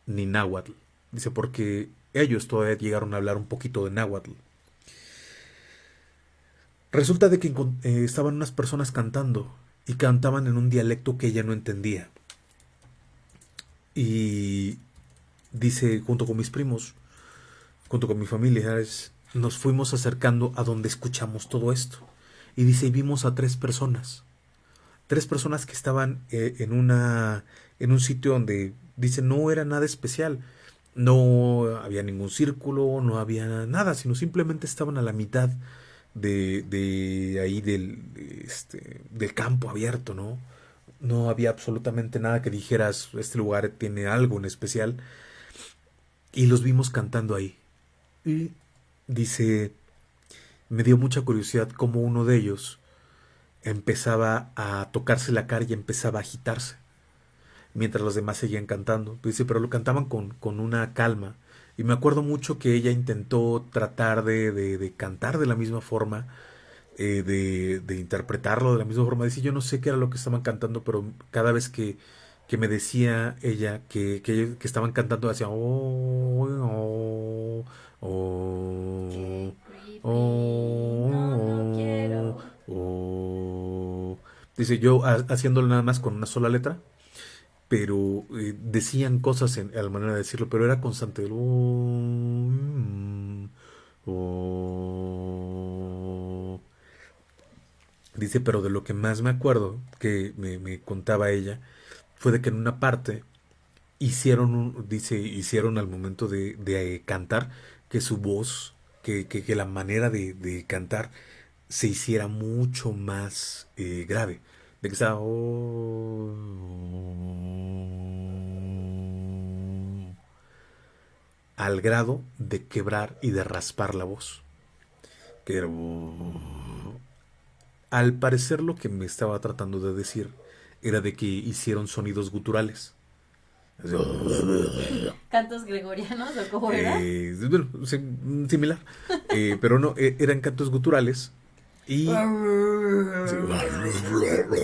ni náhuatl. Dice, porque ellos todavía llegaron a hablar un poquito de náhuatl. Resulta de que eh, estaban unas personas cantando y cantaban en un dialecto que ella no entendía. Y dice, junto con mis primos, junto con mis familiares, nos fuimos acercando a donde escuchamos todo esto. Y dice, y vimos a tres personas. Tres personas que estaban eh, en, una, en un sitio donde, dice, no era nada especial no había ningún círculo, no había nada, sino simplemente estaban a la mitad de, de ahí del, este, del campo abierto, ¿no? No había absolutamente nada que dijeras, este lugar tiene algo en especial. Y los vimos cantando ahí. Y dice, me dio mucha curiosidad cómo uno de ellos empezaba a tocarse la cara y empezaba a agitarse mientras los demás seguían cantando. Dice, pero lo cantaban con, con una calma. Y me acuerdo mucho que ella intentó tratar de, de, cantar de la misma forma, eh, de, de, interpretarlo de la misma forma. Dice, yo no sé qué era lo que estaban cantando, pero cada vez que, que me decía ella que, que, estaban cantando, oh, oh, Dice, yo haciéndolo nada más con una sola letra, pero eh, decían cosas en, a la manera de decirlo, pero era constante. Oh, mm, oh". Dice, pero de lo que más me acuerdo que me, contaba ella fue de que en una parte hicieron, dice, hicieron al momento de, de cantar que su voz, que, que, la manera de, de, cantar se hiciera mucho más eh, grave de que estaba oh, al grado de quebrar y de raspar la voz. Que Al parecer lo que me estaba tratando de decir era de que hicieron sonidos guturales. ¿Cantos gregorianos o cómo era? Eh, bueno, similar. Eh, pero no, eran cantos guturales. Y.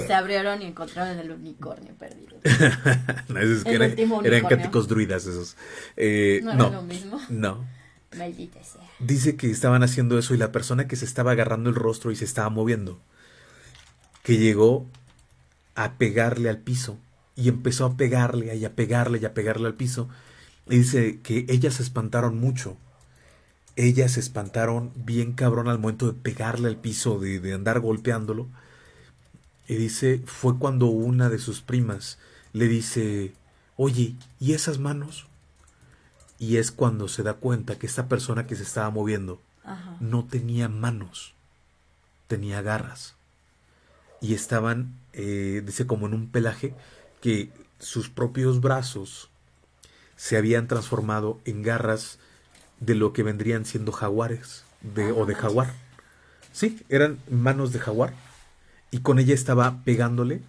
Se abrieron y encontraron el unicornio perdido. no, es que eran cánticos druidas esos. no, no, lo mismo. No. Maldita sea. Dice que estaban haciendo eso y la persona que se estaba agarrando el rostro y se estaba moviendo, que llegó a pegarle al piso y empezó a pegarle y a pegarle y a pegarle al piso. Y dice que ellas se espantaron mucho. Ellas se espantaron bien cabrón al momento de pegarle al piso, de, de andar golpeándolo. Y dice, fue cuando una de sus primas le dice, oye, ¿y esas manos? Y es cuando se da cuenta que esta persona que se estaba moviendo no tenía manos, tenía garras. Y estaban, eh, dice, como en un pelaje que sus propios brazos se habían transformado en garras de lo que vendrían siendo jaguares de, o de jaguar. Sí, eran manos de jaguar. Y con ella estaba pegándole,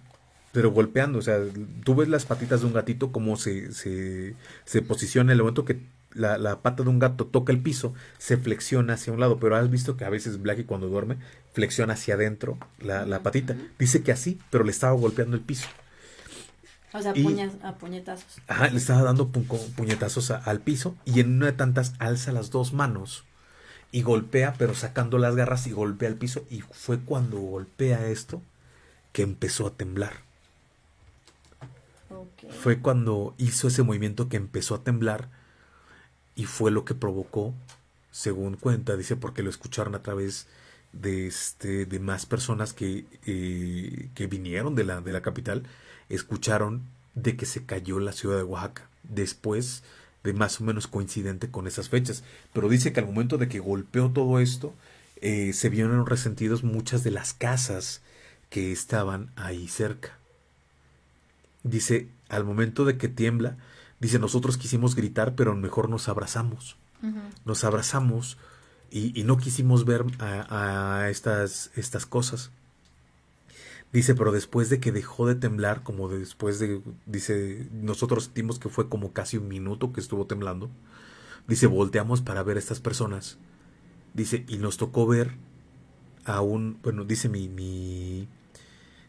pero golpeando. O sea, tú ves las patitas de un gatito como se, se, se posiciona en el momento que la, la, pata de un gato toca el piso, se flexiona hacia un lado. Pero has visto que a veces Blackie cuando duerme flexiona hacia adentro la, la patita. Dice que así, pero le estaba golpeando el piso. O sea, a puñetazos. Ajá, le estaba dando puñetazos al piso y en una de tantas alza las dos manos y golpea, pero sacando las garras y golpea al piso. Y fue cuando golpea esto que empezó a temblar. Fue cuando hizo ese movimiento que empezó a temblar y fue lo que provocó, según cuenta, dice, porque lo escucharon a través de, este, de más personas que, eh, que vinieron de la, de la capital escucharon de que se cayó la ciudad de Oaxaca, después de más o menos coincidente con esas fechas. Pero dice que al momento de que golpeó todo esto, eh, se vieron resentidos muchas de las casas que estaban ahí cerca. Dice, al momento de que tiembla, dice, nosotros quisimos gritar, pero mejor nos abrazamos. Nos abrazamos y, no quisimos ver a, a estas, estas cosas. Dice, pero después de que dejó de temblar, como después de, dice, nosotros sentimos que fue como casi un minuto que estuvo temblando. Dice, volteamos para ver a estas personas. Dice, y nos tocó ver a un, bueno, dice mi, mi,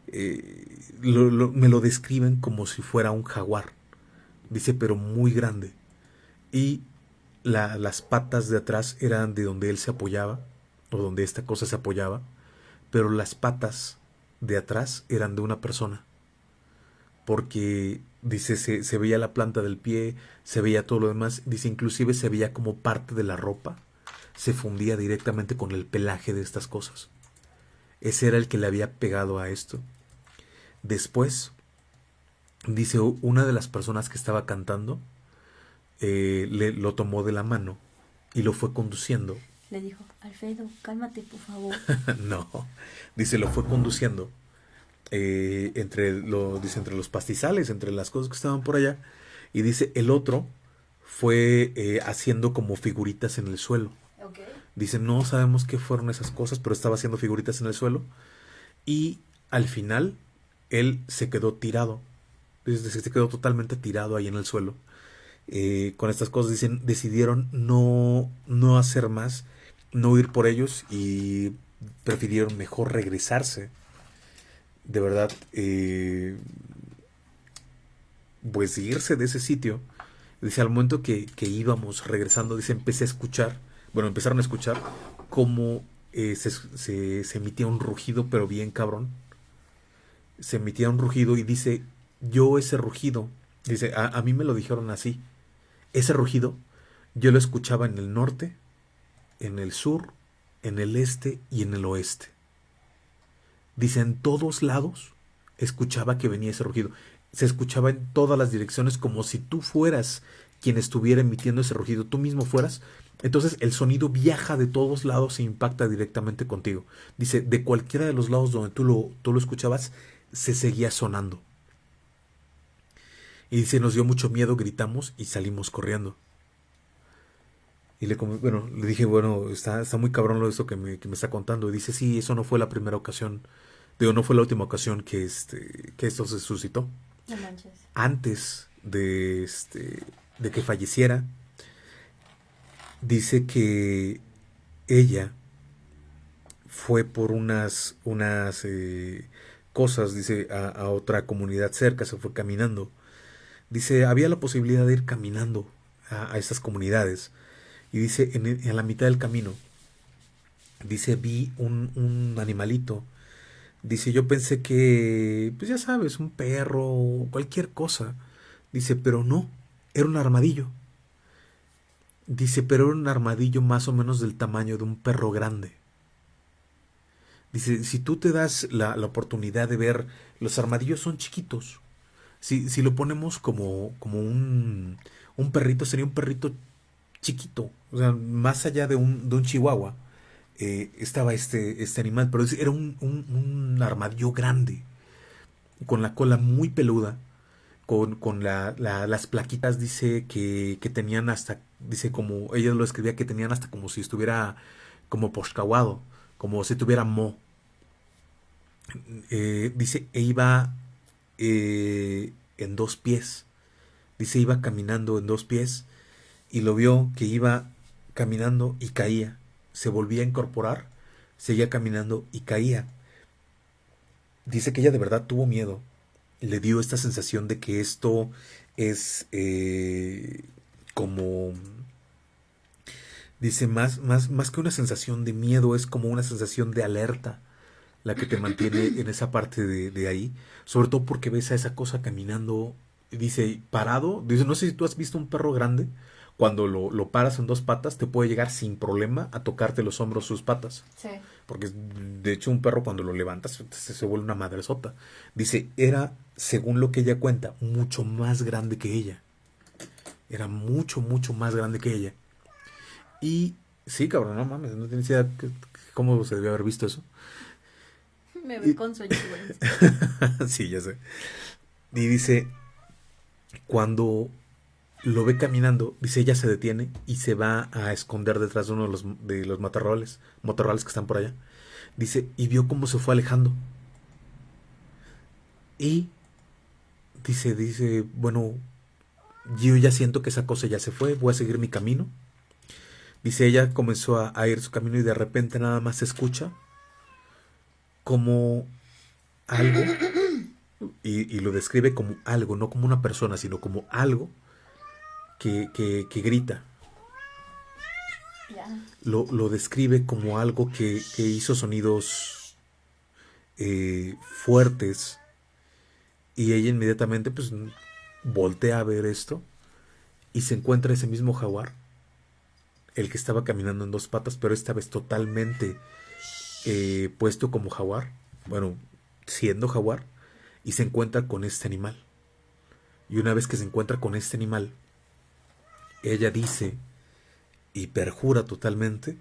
eh, me lo describen como si fuera un jaguar. Dice, pero muy grande. Y la, las patas de atrás eran de donde él se apoyaba, o donde esta cosa se apoyaba, pero las patas de atrás eran de una persona. Porque, dice, se, se, veía la planta del pie, se veía todo lo demás, dice, inclusive se veía como parte de la ropa, se fundía directamente con el pelaje de estas cosas. Ese era el que le había pegado a esto. Después, dice, una de las personas que estaba cantando, eh, le, lo tomó de la mano y lo fue conduciendo le dijo, Alfredo, cálmate, por favor. no, dice, lo fue conduciendo eh, entre, lo, dice, entre los pastizales, entre las cosas que estaban por allá. Y dice, el otro fue eh, haciendo como figuritas en el suelo. Dice, no sabemos qué fueron esas cosas, pero estaba haciendo figuritas en el suelo. Y al final, él se quedó tirado. Dice, se quedó totalmente tirado ahí en el suelo. Eh, con estas cosas dicen, decidieron no, no hacer más no ir por ellos y prefirieron mejor regresarse. De verdad, eh, pues irse de ese sitio. Dice, al momento que, que, íbamos regresando, dice, empecé a escuchar, bueno, empezaron a escuchar cómo eh, se, se, emitía un rugido, pero bien cabrón. Se emitía un rugido y dice, yo ese rugido, dice, a, a mí me lo dijeron así, ese rugido yo lo escuchaba en el norte, en el sur, en el este y en el oeste. Dice, en todos lados escuchaba que venía ese rugido. Se escuchaba en todas las direcciones como si tú fueras quien estuviera emitiendo ese rugido, tú mismo fueras. Entonces el sonido viaja de todos lados e impacta directamente contigo. Dice, de cualquiera de los lados donde tú lo, tú lo escuchabas, se seguía sonando. Y dice, nos dio mucho miedo, gritamos y salimos corriendo. Y le, bueno, le dije, bueno, está, está muy cabrón lo de eso que me, que me está contando. Y dice, sí, eso no fue la primera ocasión. Digo, no fue la última ocasión que, este, que esto se suscitó. No manches. Antes de, este, de que falleciera, dice que ella fue por unas, unas eh, cosas, dice, a, otra comunidad cerca, se fue caminando. Dice, había la posibilidad de ir caminando a, a estas comunidades y dice, en, la mitad del camino, dice, vi un, un animalito. Dice, yo pensé que, pues ya sabes, un perro, cualquier cosa. Dice, pero no, era un armadillo. Dice, pero era un armadillo más o menos del tamaño de un perro grande. Dice, si tú te das la, la oportunidad de ver, los armadillos son chiquitos. Si, si lo ponemos como, como un, un perrito, sería un perrito chiquito, o sea, más allá de un, de un chihuahua, eh, estaba este, este animal, pero era un, un, armadillo grande, con la cola muy peluda, con, con la, las plaquitas, dice que, que, tenían hasta, dice como, ella lo escribía que tenían hasta como si estuviera como poscahuado, como si tuviera mo. Eh, dice, e iba eh, en dos pies, dice, iba caminando en dos pies, y lo vio que iba caminando y caía. Se volvía a incorporar, seguía caminando y caía. Dice que ella de verdad tuvo miedo. Le dio esta sensación de que esto es eh, como... Dice, más, más, más que una sensación de miedo, es como una sensación de alerta la que te mantiene en esa parte de, de ahí. Sobre todo porque ves a esa cosa caminando, dice, parado. Dice, no sé si tú has visto un perro grande cuando lo, lo, paras en dos patas, te puede llegar sin problema a tocarte los hombros sus patas. Sí. Porque de hecho un perro cuando lo levantas se, se vuelve una madre sota. Tiene era, según lo que ella cuenta, mucho más grande que ella. Era mucho, mucho más grande que ella. Y sí, cabrón, no mames, no tienes idea cómo se debe haber visto eso. Me ve con sueño, sí, ya sé. Y dice, cuando lo ve caminando, dice ella se detiene y se va a esconder detrás de uno de los, de los matorrales, matorrales que están por allá. Dice, y vio cómo se fue alejando. Y dice, dice, bueno, yo ya siento que esa cosa ya se fue, voy a seguir mi camino. Dice, ella comenzó a, ir su camino y de repente nada más se escucha como algo, y lo describe como algo, no como una persona, sino como algo que, que, grita. Lo, lo, describe como algo que, que hizo sonidos eh, fuertes y ella inmediatamente pues voltea a ver esto y se encuentra ese mismo jaguar, el que estaba caminando en dos patas, pero esta vez totalmente eh, puesto como jaguar, bueno, siendo jaguar, y se encuentra con este animal. Y una vez que se encuentra con este animal, ella dice y perjura totalmente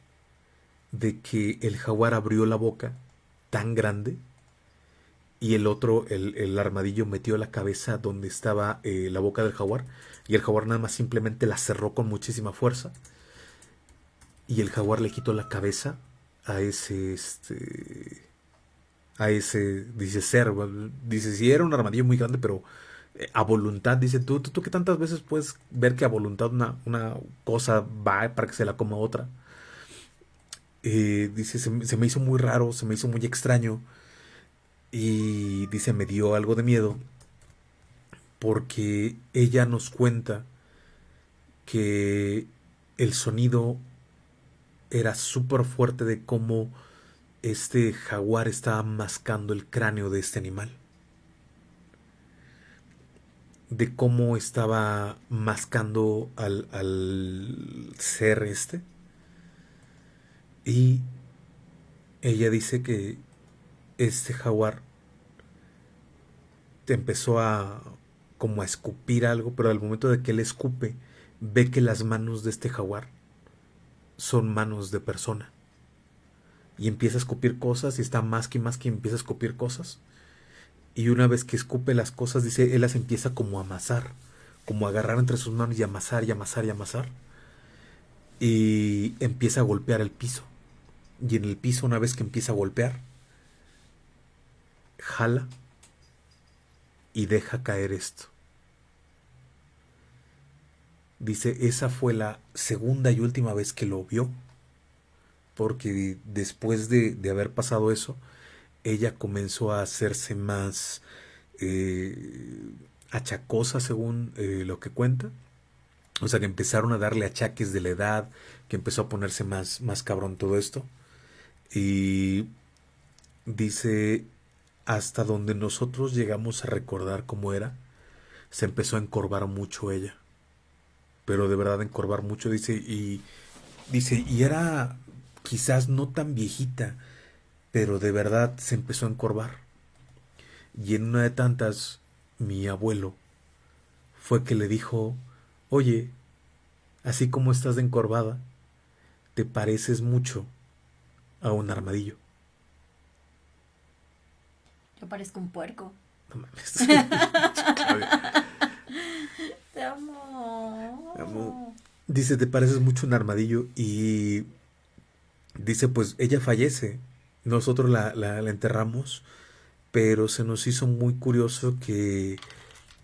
de que el jaguar abrió la boca tan grande y el otro, el, armadillo, metió la cabeza donde estaba eh, la boca del jaguar y el jaguar nada más simplemente la cerró con muchísima fuerza y el jaguar le quitó la cabeza a ese, este, a ese, dice ser, dice si era un armadillo muy grande, pero a voluntad, dice, tú, tú, que tantas veces puedes ver que a voluntad una, una cosa va para que se la coma otra. Eh, dice, se, se, me hizo muy raro, se me hizo muy extraño. Y dice, me dio algo de miedo. Porque ella nos cuenta que el sonido era súper fuerte de cómo este jaguar estaba mascando el cráneo de este animal de cómo estaba mascando al, al ser este. Y ella dice que este jaguar empezó a como a escupir algo, pero al momento de que él escupe, ve que las manos de este jaguar son manos de persona. Y empieza a escupir cosas y está más que más que empieza a escupir cosas y una vez que escupe las cosas, dice, él las empieza como a amasar, como a agarrar entre sus manos y amasar y amasar y amasar. y empieza a golpear el piso. Y en el piso, una vez que empieza a golpear, jala y deja caer esto. Dice, esa fue la segunda y última vez que lo vio, porque después de, haber pasado eso, ella comenzó a hacerse más eh, achacosa según eh, lo que cuenta. O sea, que empezaron a darle achaques de la edad, que empezó a ponerse más, más cabrón todo esto. Y dice, hasta donde nosotros llegamos a recordar cómo era, se empezó a encorvar mucho ella. Pero de verdad encorvar mucho, dice, y dice, y era quizás no tan viejita, pero de verdad se empezó a encorvar. Y en una de tantas, mi abuelo fue que le dijo, oye, así como estás de encorvada, te pareces mucho a un armadillo. Yo parezco un puerco. No mames. Te amo. Dice, te pareces mucho un armadillo y dice, pues ella fallece. Nosotros la, la, enterramos, pero se nos hizo muy curioso que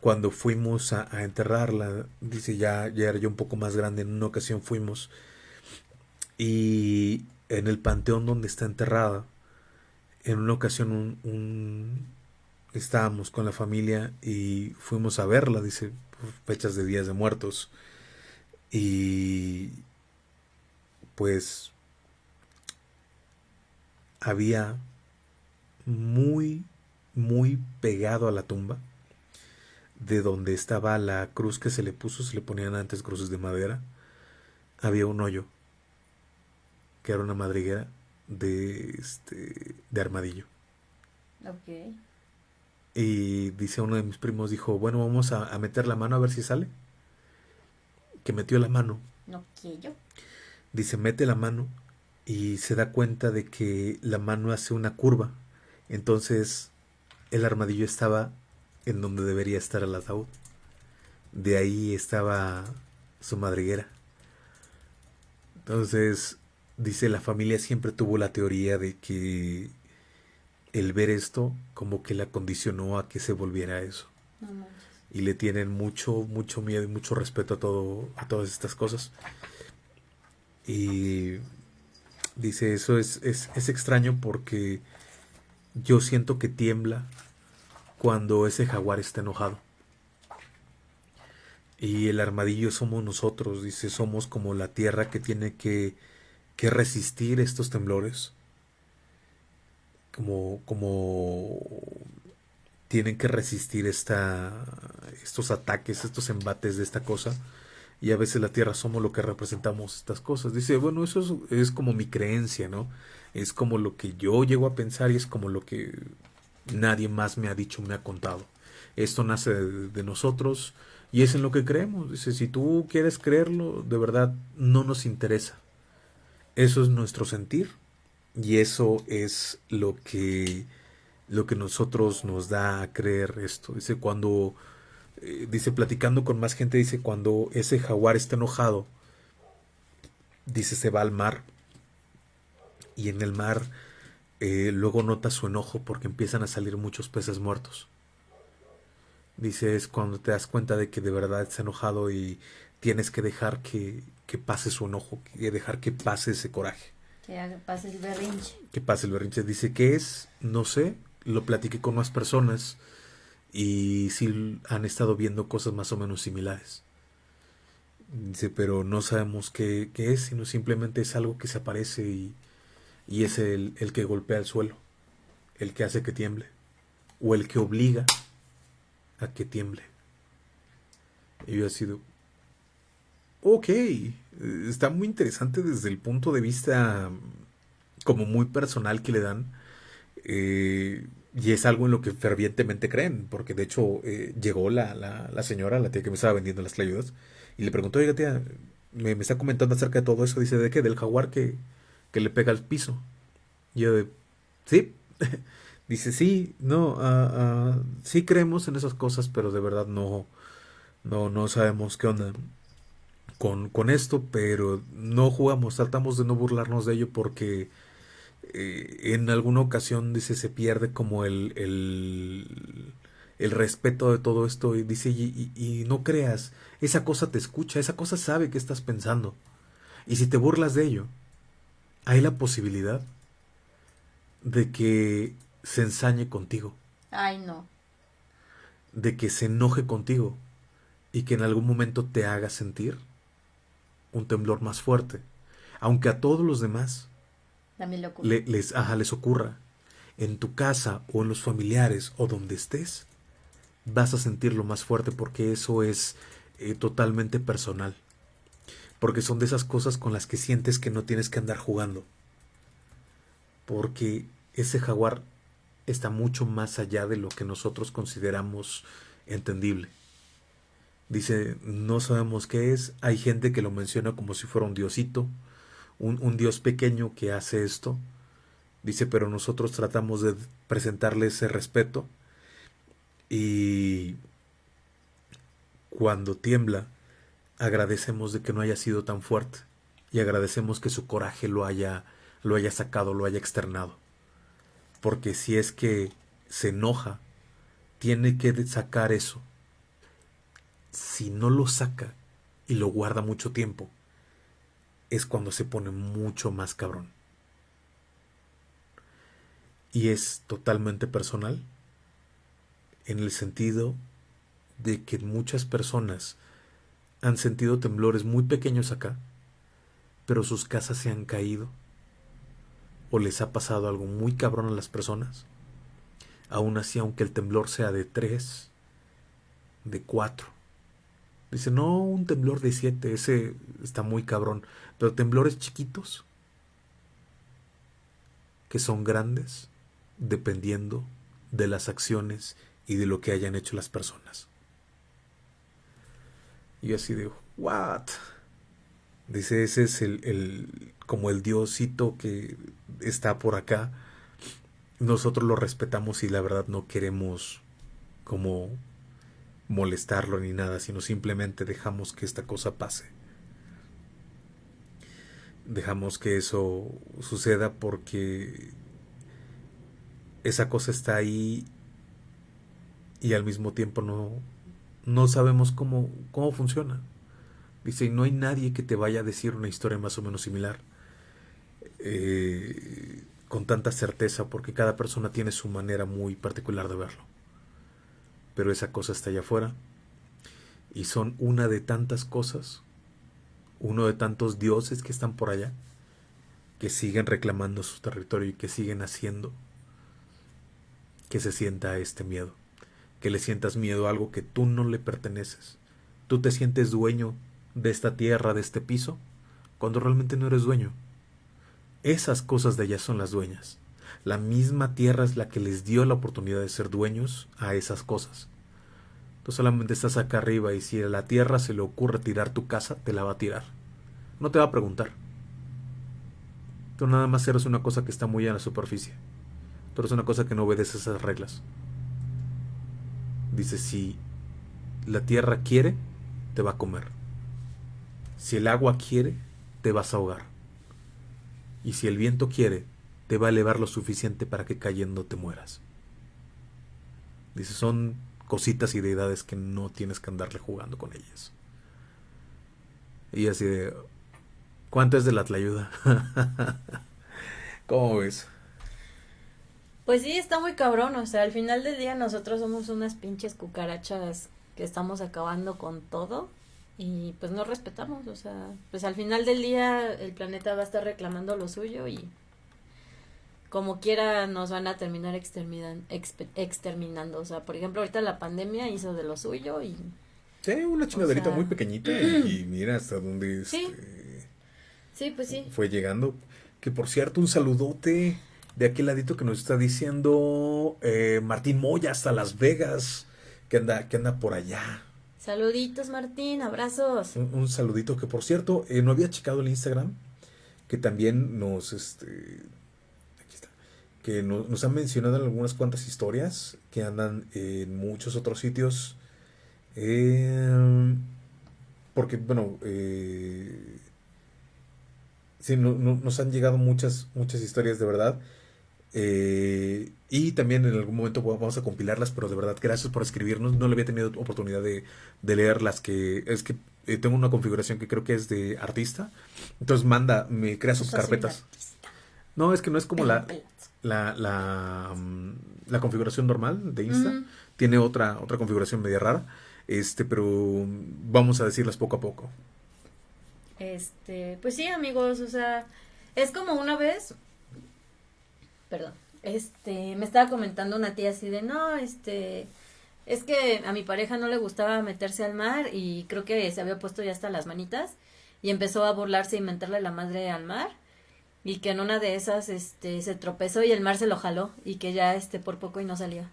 cuando fuimos a, enterrarla, dice, ya, ya era yo un poco más grande, en una ocasión fuimos y en el panteón donde está enterrada, en una ocasión un, estábamos con la familia y fuimos a verla, dice, fechas de días de muertos. Y pues había muy, muy pegado a la tumba, de donde estaba la cruz que se le puso, se le ponían antes cruces de madera, había un hoyo, que era una madriguera de, este, de armadillo. Ok. Y dice uno de mis primos, dijo, bueno, vamos a, meter la mano a ver si sale. Que metió la mano. No quiero. Dice, mete la mano y se da cuenta de que la mano hace una curva. Entonces el armadillo estaba en donde debería estar el ataúd. De ahí estaba su madriguera. Entonces dice la familia siempre tuvo la teoría de que el ver esto como que la condicionó a que se volviera eso. y le tienen mucho, mucho miedo y mucho respeto a todo, a todas estas cosas. Y dice, eso es, es, es extraño porque yo siento que tiembla cuando ese jaguar está enojado. Y el armadillo somos nosotros, dice, somos como la tierra que tiene que que resistir estos temblores, como, como tienen que resistir esta, estos ataques, estos embates de esta cosa. Y a veces la tierra somos lo que representamos estas cosas. Dice, bueno, eso es, como mi creencia, ¿no? Es como lo que yo llego a pensar y es como lo que nadie más me ha dicho, me ha contado. Esto nace de, de, nosotros y es en lo que creemos. Dice, si tú quieres creerlo, de verdad no nos interesa. Eso es nuestro sentir y eso es lo que lo que nosotros nos da a creer esto. Dice cuando eh, dice platicando con más gente dice cuando ese jaguar está enojado dice se va al mar y en el mar eh, luego nota su enojo porque empiezan a salir muchos peces muertos. Dice es cuando te das cuenta de que de verdad está enojado y tienes que dejar que, que pase su enojo, que dejar que pase ese coraje. Que pase el berrinche. Que pase el berrinche. Dice que es, no sé, lo platiqué con más personas y sí han estado viendo cosas más o menos similares. Dice, pero no sabemos qué, qué es, sino simplemente es algo que se aparece y, y es el, el que golpea el suelo, el que hace que tiemble, o el que obliga a que tiemble. Y yo he sido, ok, está muy interesante desde el punto de vista como muy personal que le dan. Eh, y es algo en lo que fervientemente creen, porque de hecho eh, llegó la, la, señora, la tía que me estaba vendiendo las clayudas, y le preguntó, oiga tía, me, está comentando acerca de todo eso, dice, ¿de qué? Del jaguar que, que le pega al piso. Y yo, ¿sí? dice, sí, no, ah, ah, sí creemos en esas cosas, pero de verdad no, no, no sabemos qué onda con, con, esto, pero no jugamos, tratamos de no burlarnos de ello porque eh, en alguna ocasión dice se pierde como el, el, el respeto de todo esto y dice y, y, no creas, esa cosa te escucha, esa cosa sabe que estás pensando y si te burlas de ello, hay la posibilidad de que se ensañe contigo. Ay, no. De que se enoje contigo y que en algún momento te haga sentir un temblor más fuerte, aunque a todos los demás les, ajá, les ocurra. En tu casa o en los familiares o donde estés, vas a sentirlo más fuerte porque eso es eh, totalmente personal. Porque son de esas cosas con las que sientes que no tienes que andar jugando. Porque ese jaguar está mucho más allá de lo que nosotros consideramos entendible. Dice, no sabemos qué es. Hay gente que lo menciona como si fuera un diosito, un, un dios pequeño que hace esto. Dice, pero nosotros tratamos de presentarle ese respeto. Y cuando tiembla, agradecemos de que no haya sido tan fuerte. Y agradecemos que su coraje lo haya, lo haya sacado, lo haya externado. Porque si es que se enoja, tiene que sacar eso si no lo saca y lo guarda mucho tiempo, es cuando se pone mucho más cabrón. Y es totalmente personal en el sentido de que muchas personas han sentido temblores muy pequeños acá, pero sus casas se han caído o les ha pasado algo muy cabrón a las personas. Aún así, aunque el temblor sea de tres, de cuatro, Dice, no, un temblor de 7, ese está muy cabrón. Pero temblores chiquitos, que son grandes, dependiendo de las acciones y de lo que hayan hecho las personas. Y así digo, ¿what? Dice, ese es el, el, como el diosito que está por acá. Nosotros lo respetamos y la verdad no queremos como molestarlo ni nada, sino simplemente dejamos que esta cosa pase. Dejamos que eso suceda porque esa cosa está ahí y al mismo tiempo no, no sabemos cómo, cómo funciona. Dice, y no hay nadie que te vaya a decir una historia más o menos similar eh, con tanta certeza porque cada persona tiene su manera muy particular de verlo pero esa cosa está allá afuera. Y son una de tantas cosas, uno de tantos dioses que están por allá, que siguen reclamando su territorio y que siguen haciendo que se sienta este miedo, que le sientas miedo a algo que tú no le perteneces. Tú te sientes dueño de esta tierra, de este piso, cuando realmente no eres dueño. Esas cosas de allá son las dueñas. La misma tierra es la que les dio la oportunidad de ser dueños a esas cosas. Tú solamente estás acá arriba y si a la tierra se le ocurre tirar tu casa, te la va a tirar. No te va a preguntar. Tú nada más eres una cosa que está muy en la superficie. Tú eres una cosa que no obedece esas reglas. Dice, si la tierra quiere, te va a comer. Si el agua quiere, te vas a ahogar. Y si el viento quiere, te va a elevar lo suficiente para que cayendo te mueras. Dice, son cositas y deidades que no tienes que andarle jugando con ellas. Y así de, ¿cuánto es de la ayuda? ¿Cómo ves? Pues sí, está muy cabrón, o sea, al final del día nosotros somos unas pinches cucarachas que estamos acabando con todo y pues no respetamos, o sea, pues al final del día el planeta va a estar reclamando lo suyo y como quiera nos van a terminar exterminando. O sea, por ejemplo, ahorita la pandemia hizo de lo suyo y... Sí, una chingaderita muy pequeñita y, mira hasta dónde sí. Este, sí, pues sí. Fue llegando. Que por cierto, un saludote de aquel ladito que nos está diciendo eh, Martín Moya hasta Las Vegas, que anda, que anda por allá. Saluditos Martín, abrazos. Un, saludito que por cierto, eh, no había checado el Instagram, que también nos, este, que nos han mencionado algunas cuantas historias que andan en muchos otros sitios. Em, porque, bueno, eh, sí, nos han llegado muchas, muchas historias de verdad. Eh, y también en algún momento vamos a compilarlas, pero de verdad, gracias por escribirnos. No le había tenido oportunidad de, de leer las que. Es que eh, tengo una configuración que creo que es de artista. Entonces manda, me crea sus carpetas. No, es que no es como la, la, la, mm, la, configuración normal de Insta. Tiene otra, otra configuración media rara. Este, pero vamos a decirlas poco a poco. Este, pues sí, amigos, o sea, es como una vez, perdón, este, me estaba comentando una tía así de, no, este, es que a mi pareja no le gustaba meterse al mar y creo que se había puesto ya hasta las manitas y empezó a burlarse y mentarle la madre al mar y que en una de esas, este, se tropezó y el mar se lo jaló y que ya, este, por poco y no salía.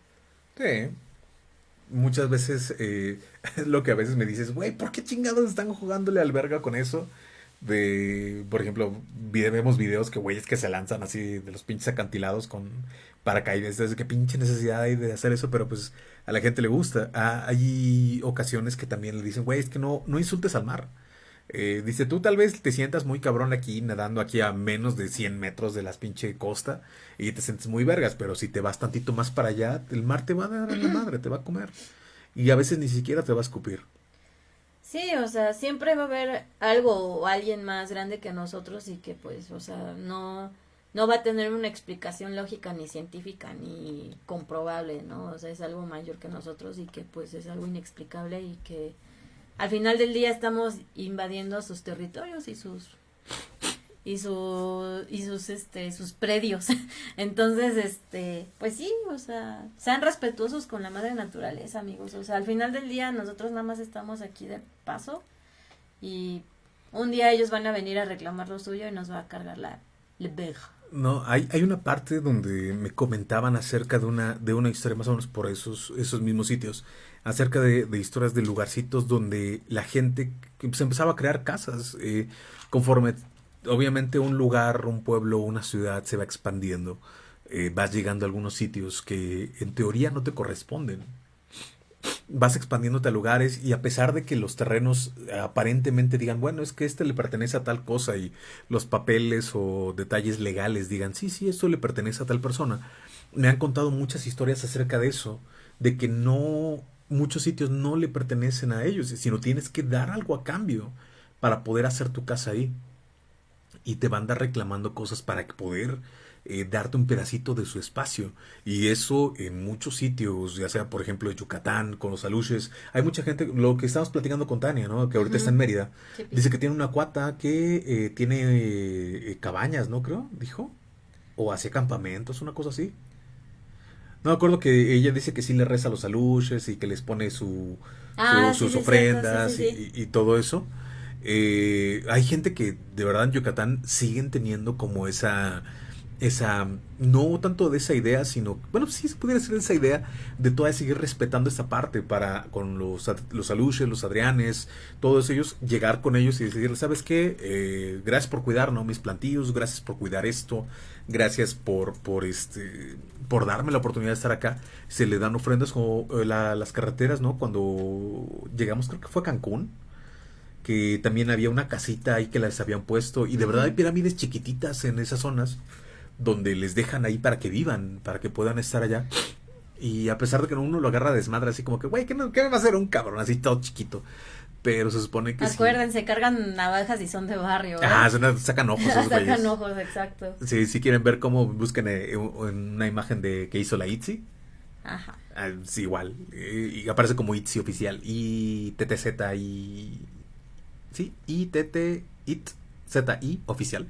Sí, muchas veces eh, lo que a veces me dices, güey, ¿por qué chingados están jugándole al verga con eso? De, por ejemplo, vemos videos que güeyes que se lanzan así de los pinches acantilados con paracaídas. Entonces, qué pinche necesidad hay de hacer eso, pero pues a la gente le gusta. Ah, hay ocasiones que también le dicen, güey, es que no, no insultes al mar. Eh, dice, tú tal vez te sientas muy cabrón aquí, nadando aquí a menos de 100 metros de las pinche costa y te sientes muy vergas, pero si te vas tantito más para allá, el mar te va a dar en la madre, te va a comer. Y a veces ni siquiera te va a escupir. Sí, o sea, siempre va a haber algo o alguien más grande que nosotros y que pues, o sea, no, no va a tener una explicación lógica ni científica ni comprobable, ¿no? O sea, es algo mayor que nosotros y que pues es algo inexplicable y que al final del día estamos invadiendo sus territorios y sus y su y sus este sus predios. Entonces este pues sí o sea sean respetuosos con la madre naturaleza amigos. O sea al final del día nosotros nada más estamos aquí de paso y un día ellos van a venir a reclamar lo suyo y nos va a cargar la le no, hay, hay una parte donde me comentaban acerca de una, de una historia más o menos por esos, esos mismos sitios, acerca de, historias de lugarcitos donde la gente se empezaba a crear casas, eh, conforme obviamente un lugar, un pueblo, una ciudad se va expandiendo, eh, vas llegando a algunos sitios que en teoría no te corresponden. Vas expandiéndote a lugares y a pesar de que los terrenos aparentemente digan, bueno, es que este le pertenece a tal cosa y los papeles o detalles legales digan, sí, sí, esto le pertenece a tal persona, me han contado muchas historias acerca de eso, de que no, muchos sitios no le pertenecen a ellos, sino tienes que dar algo a cambio para poder hacer tu casa ahí. Y te van a dar reclamando cosas para poder eh, darte un pedacito de su espacio. Y eso en muchos sitios, ya sea por ejemplo en Yucatán, con los aluches, hay mucha gente, lo que estamos platicando con Tania, ¿no? que ahorita está en Mérida, dice que tiene una cuata que eh, tiene eh, cabañas, ¿no? Creo, dijo. O hace campamentos, una cosa así. No me acuerdo que ella dice que sí le reza a los aluches y que les pone su, ah, sus ofrendas y, todo eso. hay gente que de verdad en Yucatán siguen teniendo como esa esa, no tanto de esa idea, sino, bueno, sí se pudiera ser esa idea de todavía seguir respetando esa parte para con los, los aluches, los adrianes, todos ellos, llegar con ellos y decirles, ¿sabes qué? Eh, gracias por cuidar, ¿no? Mis plantillos, gracias por cuidar esto, gracias por, por este, por darme la oportunidad de estar acá. Se le dan ofrendas como eh, las carreteras, ¿no? Cuando llegamos, creo que fue a Cancún, que también había una casita ahí que les habían puesto y de verdad hay pirámides chiquititas en esas zonas donde les dejan ahí para que vivan, para que puedan estar allá. Y a pesar de que uno lo agarra a desmadre, así como que, güey, ¿qué, me va a hacer un cabrón así todo chiquito? Pero se supone que Acuérdense, cargan navajas y son de barrio. ¿eh? Ah, sacan ojos. sacan ojos, exacto. Sí, si quieren ver cómo busquen eh, una imagen de que hizo la ITZY. Ajá. Ah, sí, igual. Eh, y aparece como ITZY oficial. Y TTZ y... Sí, ITT, IT, ZI oficial.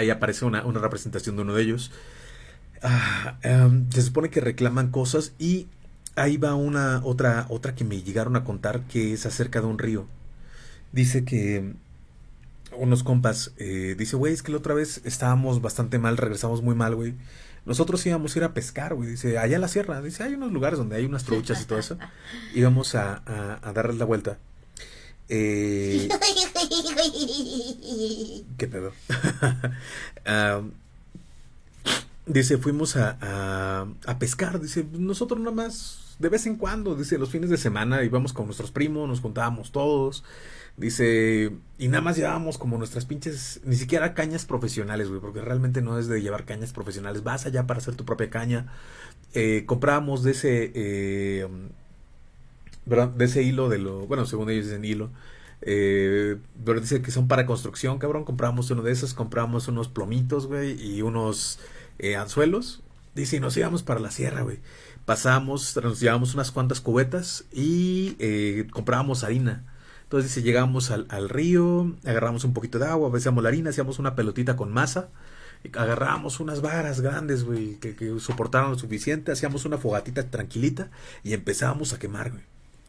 Ahí aparece una, representación de uno de ellos. Ah, em, se supone que reclaman cosas y ahí va una otra otra que me llegaron a contar que es acerca de un río. Dice que unos compas, eh, dice, güey, es que la otra vez estábamos bastante mal, regresamos muy mal, güey. Nosotros íbamos a ir a pescar, güey. Dice, allá en la sierra. Dice, hay unos lugares donde hay unas truchas y todo eso. Íbamos a, a, a darles la vuelta. Eh, ¿Qué pedo? dice, fuimos a, a, pescar. Dice, nosotros nada más de vez en cuando, dice, los fines de semana íbamos con nuestros primos, nos juntábamos todos. Dice, y nada más llevábamos como nuestras pinches, ni siquiera cañas profesionales, güey, porque realmente no es de llevar cañas profesionales. Vas allá para hacer tu propia caña. Eh, comprábamos de ese, eh, de ese hilo de lo, bueno, según ellos dicen hilo. Eh, pero dice que son para construcción, cabrón. Compramos uno de esos, compramos unos plomitos, güey, y unos eh, anzuelos. Dice, y nos íbamos para la sierra, güey. Pasamos, nos llevamos unas cuantas cubetas y eh, comprábamos harina. Entonces dice, llegamos al, río, agarramos un poquito de agua, besamos la harina, hacíamos una pelotita con masa, agarramos unas varas grandes, güey, que, que, soportaran lo suficiente, hacíamos una fogatita tranquilita y empezábamos a quemar, güey.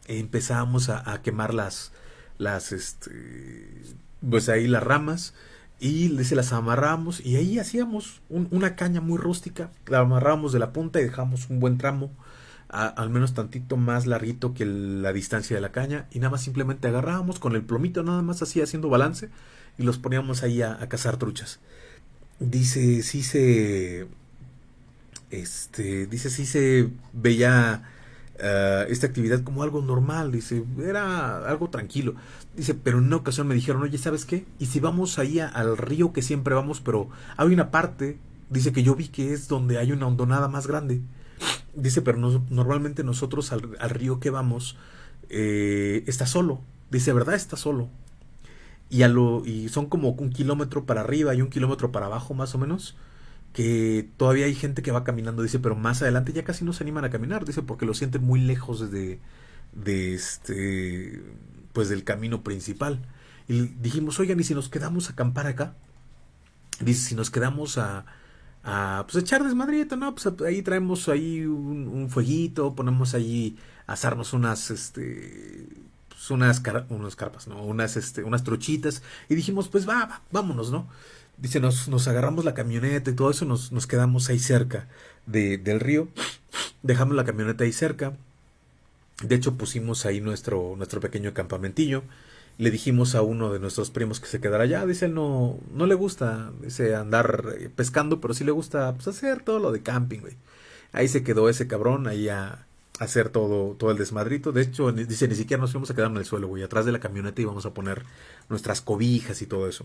Empezábamos a, quemar las, las, este, pues ahí las ramas y se las amarramos y ahí hacíamos una caña muy rústica, la amarramos de la punta y dejamos un buen tramo, al menos tantito más larguito que la distancia de la caña y nada más simplemente agarrábamos con el plomito nada más así haciendo balance y los poníamos ahí a, a cazar truchas. Dice, sí se, este, dice, sí se veía eh, esta actividad como algo normal, dice, era algo tranquilo. Dice, pero en una ocasión me dijeron, oye, ¿sabes qué? Y si vamos ahí al río que siempre vamos, pero hay una parte, dice que yo vi que es donde hay una hondonada más grande. Dice, pero normalmente nosotros al, río que vamos eh, está solo. Dice, ¿verdad? Está solo. Y, a lo, y son como un kilómetro para arriba y un kilómetro para abajo más o menos que todavía hay gente que va caminando, dice, pero más adelante ya casi no se animan a caminar, dice, porque lo sienten muy lejos de, este, pues del camino principal. Y dijimos, oigan, ¿y si nos quedamos a acampar acá? Dice, si nos quedamos a, a pues echar desmadrito, ¿no? Pues ahí traemos ahí un, fueguito, ponemos ahí a asarnos unas, este, pues unas, unas carpas, ¿no? Unas, este, unas trochitas. Y dijimos, pues va, va vámonos, ¿no? Dice, nos, nos agarramos la camioneta y todo eso, nos, nos quedamos ahí cerca de, del río. Dejamos la camioneta ahí cerca. De hecho, pusimos ahí nuestro, nuestro pequeño campamentillo. Le dijimos a uno de nuestros primos que se quedara allá. Dice, no, no le gusta dice, andar eh, pescando, pero sí le gusta pues, hacer todo lo de camping, güey. Ahí se quedó ese cabrón, ahí a, hacer todo, todo el desmadrito. De hecho, dice, ni siquiera nos fuimos a quedar en el suelo, güey. Atrás de la camioneta íbamos a poner nuestras cobijas y todo eso.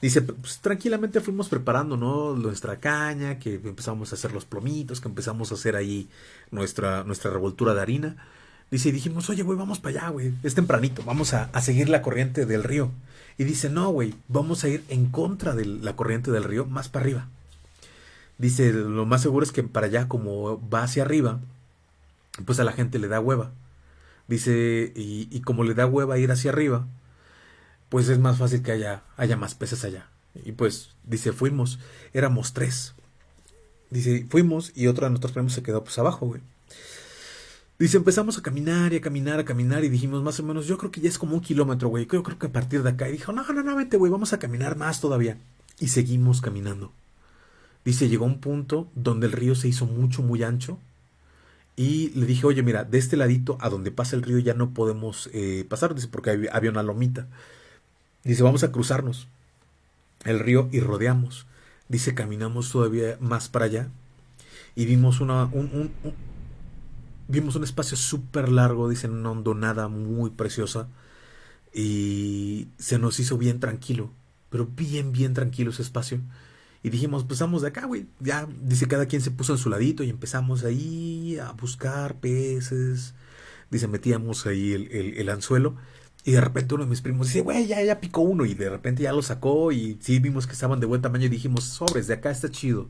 Dice, pues tranquilamente fuimos preparando, ¿no? Nuestra caña, que empezamos a hacer los plomitos, que empezamos a hacer ahí nuestra, nuestra revoltura de harina. Dice, y dijimos, oye, güey, vamos para allá, güey. Es tempranito, vamos a, a, seguir la corriente del río. Y dice, no, güey, vamos a ir en contra de la corriente del río, más para arriba. Dice, lo más seguro es que para allá, como va hacia arriba, pues a la gente le da hueva. Dice, y, y como le da hueva ir hacia arriba, pues es más fácil que haya, haya más peces allá. Y pues, dice, fuimos, éramos tres. Dice, fuimos y otro de nuestros primos se quedó pues abajo, güey. Dice, empezamos a caminar y a caminar, a caminar y dijimos más o menos, yo creo que ya es como un kilómetro, güey. Creo, creo que a partir de acá. Y dijo, no, no, no, vete, güey, vamos a caminar más todavía. Y seguimos caminando. Dice, llegó un punto donde el río se hizo mucho, muy ancho. Y le dije, oye, mira, de este ladito a donde pasa el río ya no podemos eh, pasar, dice, porque había una lomita. Dice, vamos a cruzarnos el río y rodeamos. Dice, caminamos todavía más para allá y vimos una, un, vimos un espacio súper largo, dice, una hondonada muy preciosa y se nos hizo bien tranquilo, pero bien, bien tranquilo ese espacio. Y dijimos, pues vamos de acá, güey. Ya, dice, cada quien se puso en su ladito y empezamos ahí a buscar peces. Dice, metíamos ahí el, el anzuelo y de repente uno de mis primos dice, güey, ya, ya picó uno. Y de repente ya lo sacó y sí vimos que estaban de buen tamaño y dijimos, sobres, de acá está chido.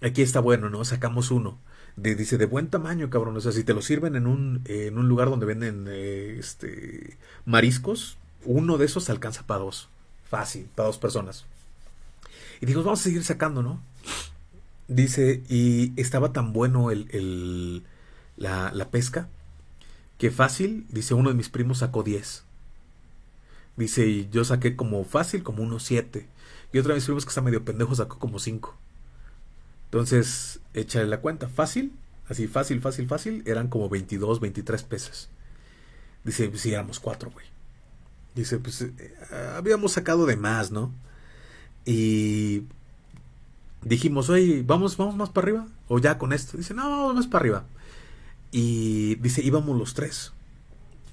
Aquí está bueno, ¿no? Sacamos uno. De, dice, de buen tamaño, cabrón. O sea, si te lo sirven en un, en un lugar donde venden eh, este, mariscos, uno de esos alcanza para dos. Fácil, para dos personas. Y dijimos, vamos a seguir sacando, ¿no? Dice, y estaba tan bueno el, el la, la pesca que fácil, dice uno de mis primos sacó 10. Dice, y yo saqué como fácil, como unos 7. Y otro de mis primos que está medio pendejo sacó como 5. Entonces, échale la cuenta. Fácil, así fácil, fácil, fácil, eran como 22, 23 pesos. Dice, pues sí, éramos 4, güey. Dice, pues eh, habíamos sacado de más, ¿no? Y dijimos, oye, ¿vamos, vamos más para arriba? ¿O ya con esto? Dice, no, vamos más para arriba. Y dice, íbamos los tres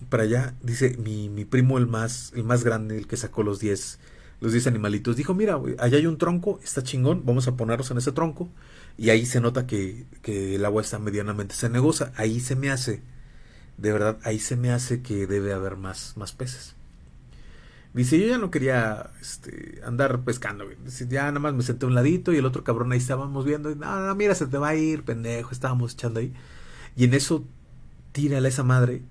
para allá. Dice, mi, mi primo, el más, el más grande, el que sacó los 10 los 10 animalitos, dijo, mira, allá hay un tronco, está chingón, vamos a ponerlos en ese tronco. Y ahí se nota que, que el agua está medianamente cenegosa. Ahí se me hace, de verdad, ahí se me hace que debe haber más, más peces. Dice, yo ya no quería este, andar pescando, ya nada más me senté a un ladito y el otro cabrón ahí estábamos viendo. Y, no, mira, se te va a ir, pendejo. Estábamos echando ahí. Y en eso, tírale a esa madre.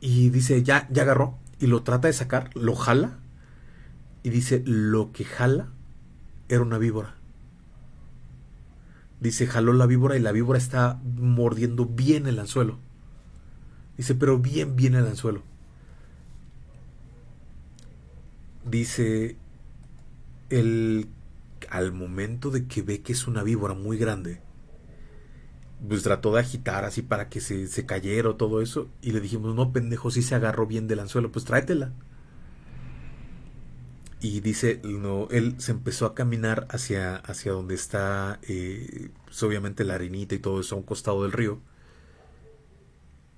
Y dice, ya, ya agarró. Y lo trata de sacar, lo jala. Y dice, lo que jala era una víbora. Dice, jaló la víbora y la víbora está mordiendo bien el anzuelo. Dice, pero bien, bien el anzuelo. Dice, el, al momento de que ve que es una víbora muy grande, pues trató de agitar así para que se, se cayera o todo eso. Y le dijimos, no, pendejo, si se agarró bien del anzuelo, pues tráetela. Y dice, no, él se empezó a caminar hacia, hacia donde está, eh, pues obviamente la harinita y todo eso a un costado del río.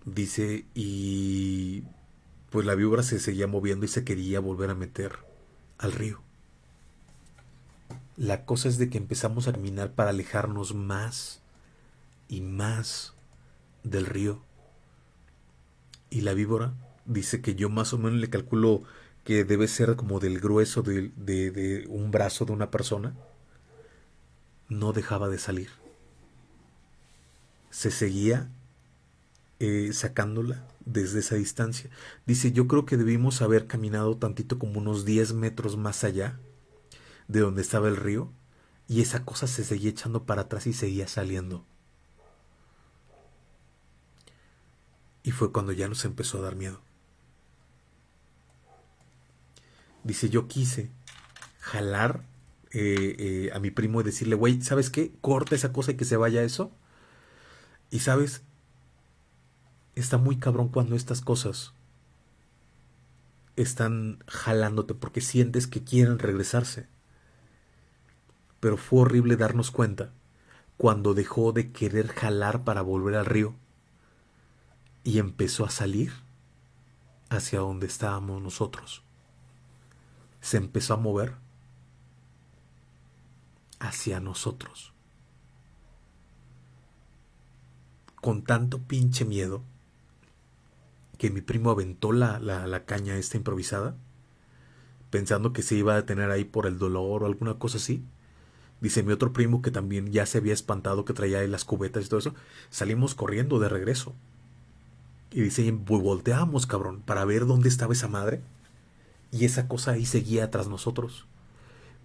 Dice, y pues la víbora se seguía moviendo y se quería volver a meter al río. La cosa es de que empezamos a caminar para alejarnos más y más del río. Y la víbora dice que yo más o menos le calculo que debe ser como del grueso de, de un brazo de una persona. No dejaba de salir. Se seguía eh, sacándola desde esa distancia. Dice, yo creo que debimos haber caminado tantito como unos 10 metros más allá de donde estaba el río y esa cosa se seguía echando para atrás y seguía saliendo. Y fue cuando ya nos empezó a dar miedo. Dice, yo quise jalar eh, eh, a mi primo y decirle, güey, ¿sabes qué? Corta esa cosa y que se vaya eso. Y sabes, está muy cabrón cuando estas cosas están jalándote porque sientes que quieren regresarse. Pero fue horrible darnos cuenta cuando dejó de querer jalar para volver al río y empezó a salir hacia donde estábamos nosotros. Se empezó a mover hacia nosotros. Con tanto pinche miedo que mi primo aventó la, la, caña esta improvisada, pensando que se iba a detener ahí por el dolor o alguna cosa así. Dice mi otro primo que también ya se había espantado que traía ahí las cubetas y todo eso. Salimos corriendo de regreso. Y dice, volteamos, cabrón, para ver dónde estaba esa madre. Y esa cosa ahí seguía tras nosotros.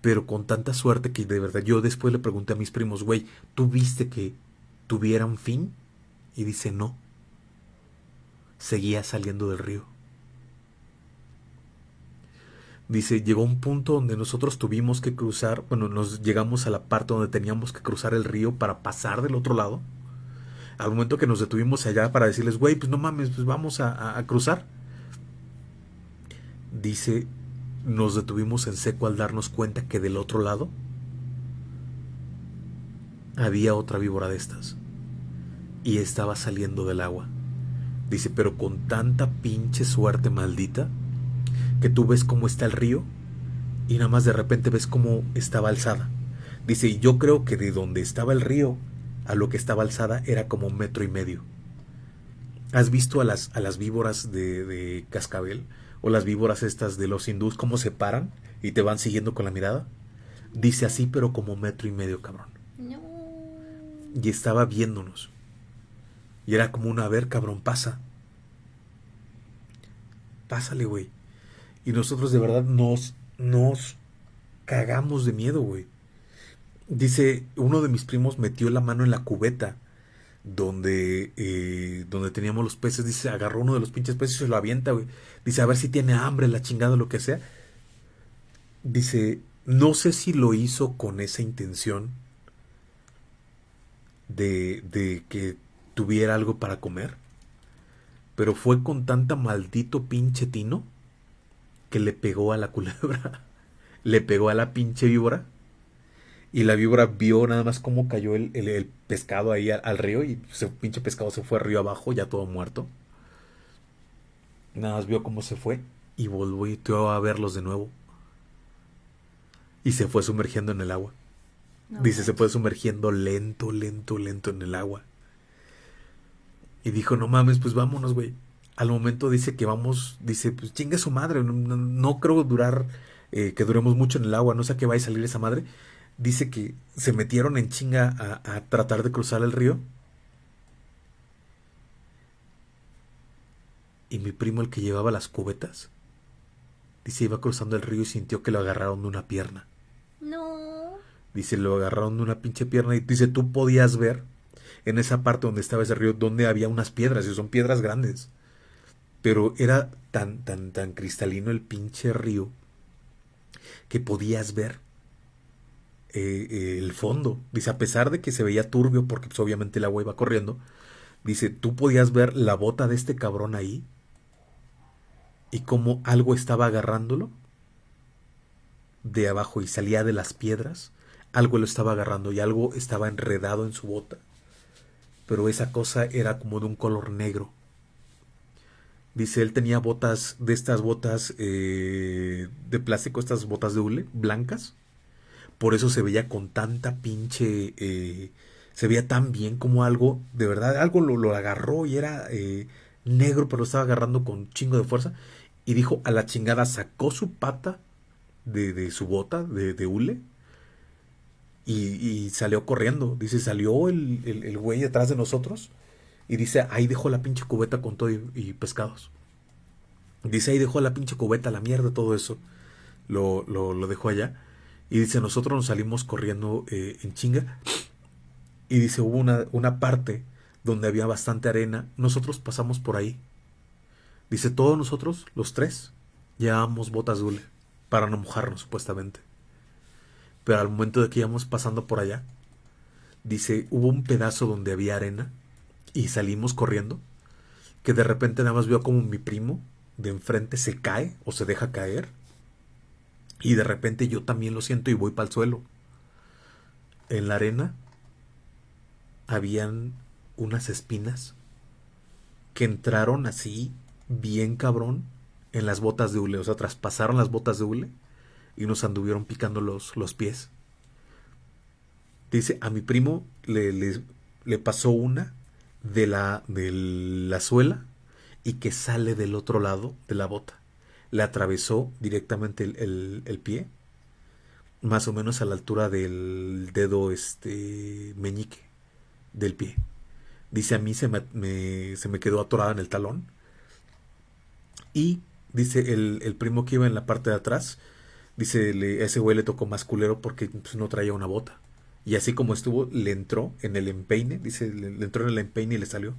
Pero con tanta suerte que de verdad yo después le pregunté a mis primos, güey, ¿tú viste que tuviera un fin? Y dice, no seguía saliendo del río. Dice, llegó un punto donde nosotros tuvimos que cruzar, bueno, nos llegamos a la parte donde teníamos que cruzar el río para pasar del otro lado. Al momento que nos detuvimos allá para decirles, güey, pues no mames, pues vamos a, a cruzar. Dice, nos detuvimos en seco al darnos cuenta que del otro lado había otra víbora de estas y estaba saliendo del agua. Dice, pero con tanta pinche suerte maldita que tú ves cómo está el río y nada más de repente ves cómo estaba alzada. Dice, y yo creo que de donde estaba el río a lo que estaba alzada era como un metro y medio. ¿Has visto a las, a las víboras de, de cascabel o las víboras estas de los hindús cómo se paran y te van siguiendo con la mirada? Dice así, pero como metro y medio, cabrón. Y estaba viéndonos. Y era como una, a ver, cabrón, pasa. Pásale, güey. Y nosotros de verdad nos, nos cagamos de miedo, güey. Dice, uno de mis primos metió la mano en la cubeta donde, eh, donde teníamos los peces. Dice, agarró uno de los pinches peces y se lo avienta, güey. Dice, a ver si tiene hambre, la chingada, lo que sea. Dice, no sé si lo hizo con esa intención de, de que tuviera algo para comer. Pero fue con tanta maldito pinche tino que le pegó a la culebra, le pegó a la pinche víbora Y la víbora vio nada más cómo cayó el, pescado ahí al, río y ese pinche pescado se fue río abajo, ya todo muerto. Nada más vio cómo se fue y volvió a verlos de nuevo. Y se fue sumergiendo en el agua. Dice, se fue sumergiendo lento, lento, lento en el agua. Y dijo, no mames, pues vámonos, güey. Al momento dice que vamos, dice, pues chingue su madre, no, creo durar, eh, que duremos mucho en el agua, no sé a qué va a salir esa madre dice que se metieron en chinga a, tratar de cruzar el río. Y mi primo, el que llevaba las cubetas, dice, iba cruzando el río y sintió que lo agarraron de una pierna. No. Dice, lo agarraron de una pinche pierna y dice, tú podías ver en esa parte donde estaba ese río, donde había unas piedras, y son piedras grandes. Pero era tan, tan, tan cristalino el pinche río que podías ver eh, el fondo. Dice, a pesar de que se veía turbio, porque pues, obviamente el agua iba corriendo, dice, tú podías ver la bota de este cabrón ahí y cómo algo estaba agarrándolo de abajo y salía de las piedras. Algo lo estaba agarrando y algo estaba enredado en su bota. Pero esa cosa era como de un color negro. Dice, él tenía botas, de estas botas eh, de plástico, estas botas de hule, blancas por eso se veía con tanta pinche... Eh, se veía tan bien como algo, de verdad, algo lo, agarró y era eh, negro, pero lo estaba agarrando con chingo de fuerza. Y dijo, a la chingada, sacó su pata de, su bota, de, de hule, y, salió corriendo. Dice, salió el, el, güey detrás de nosotros, y dice, ahí dejó la pinche cubeta con todo y, pescados. Dice, ahí dejó la pinche cubeta, la mierda, todo eso. Lo, lo, lo dejó allá. Y dice, nosotros nos salimos corriendo eh, en chinga. Y dice, hubo una, una parte donde había bastante arena. Nosotros pasamos por ahí. Dice, todos nosotros, los tres, llevábamos botas de hule para no mojarnos, supuestamente. Pero al momento de que íbamos pasando por allá, dice, hubo un pedazo donde había arena y salimos corriendo, que de repente nada más vio como mi primo de enfrente se cae o se deja caer y de repente yo también lo siento y voy para el suelo. En la arena habían unas espinas que entraron así, bien cabrón, en las botas de hule. O sea, traspasaron las botas de hule y nos anduvieron picando los, los pies. Dice, a mi primo le, le, pasó una de la, de la suela y que sale del otro lado de la bota le atravesó directamente el, pie, más o menos a la altura del dedo este meñique del pie. Dice a mí se me, se me quedó atorada en el talón. Y dice el, primo que iba en la parte de atrás, dice a ese güey le tocó más culero porque pues, no traía una bota. Y así como estuvo, le entró en el empeine, dice, le entró en el empeine y le salió.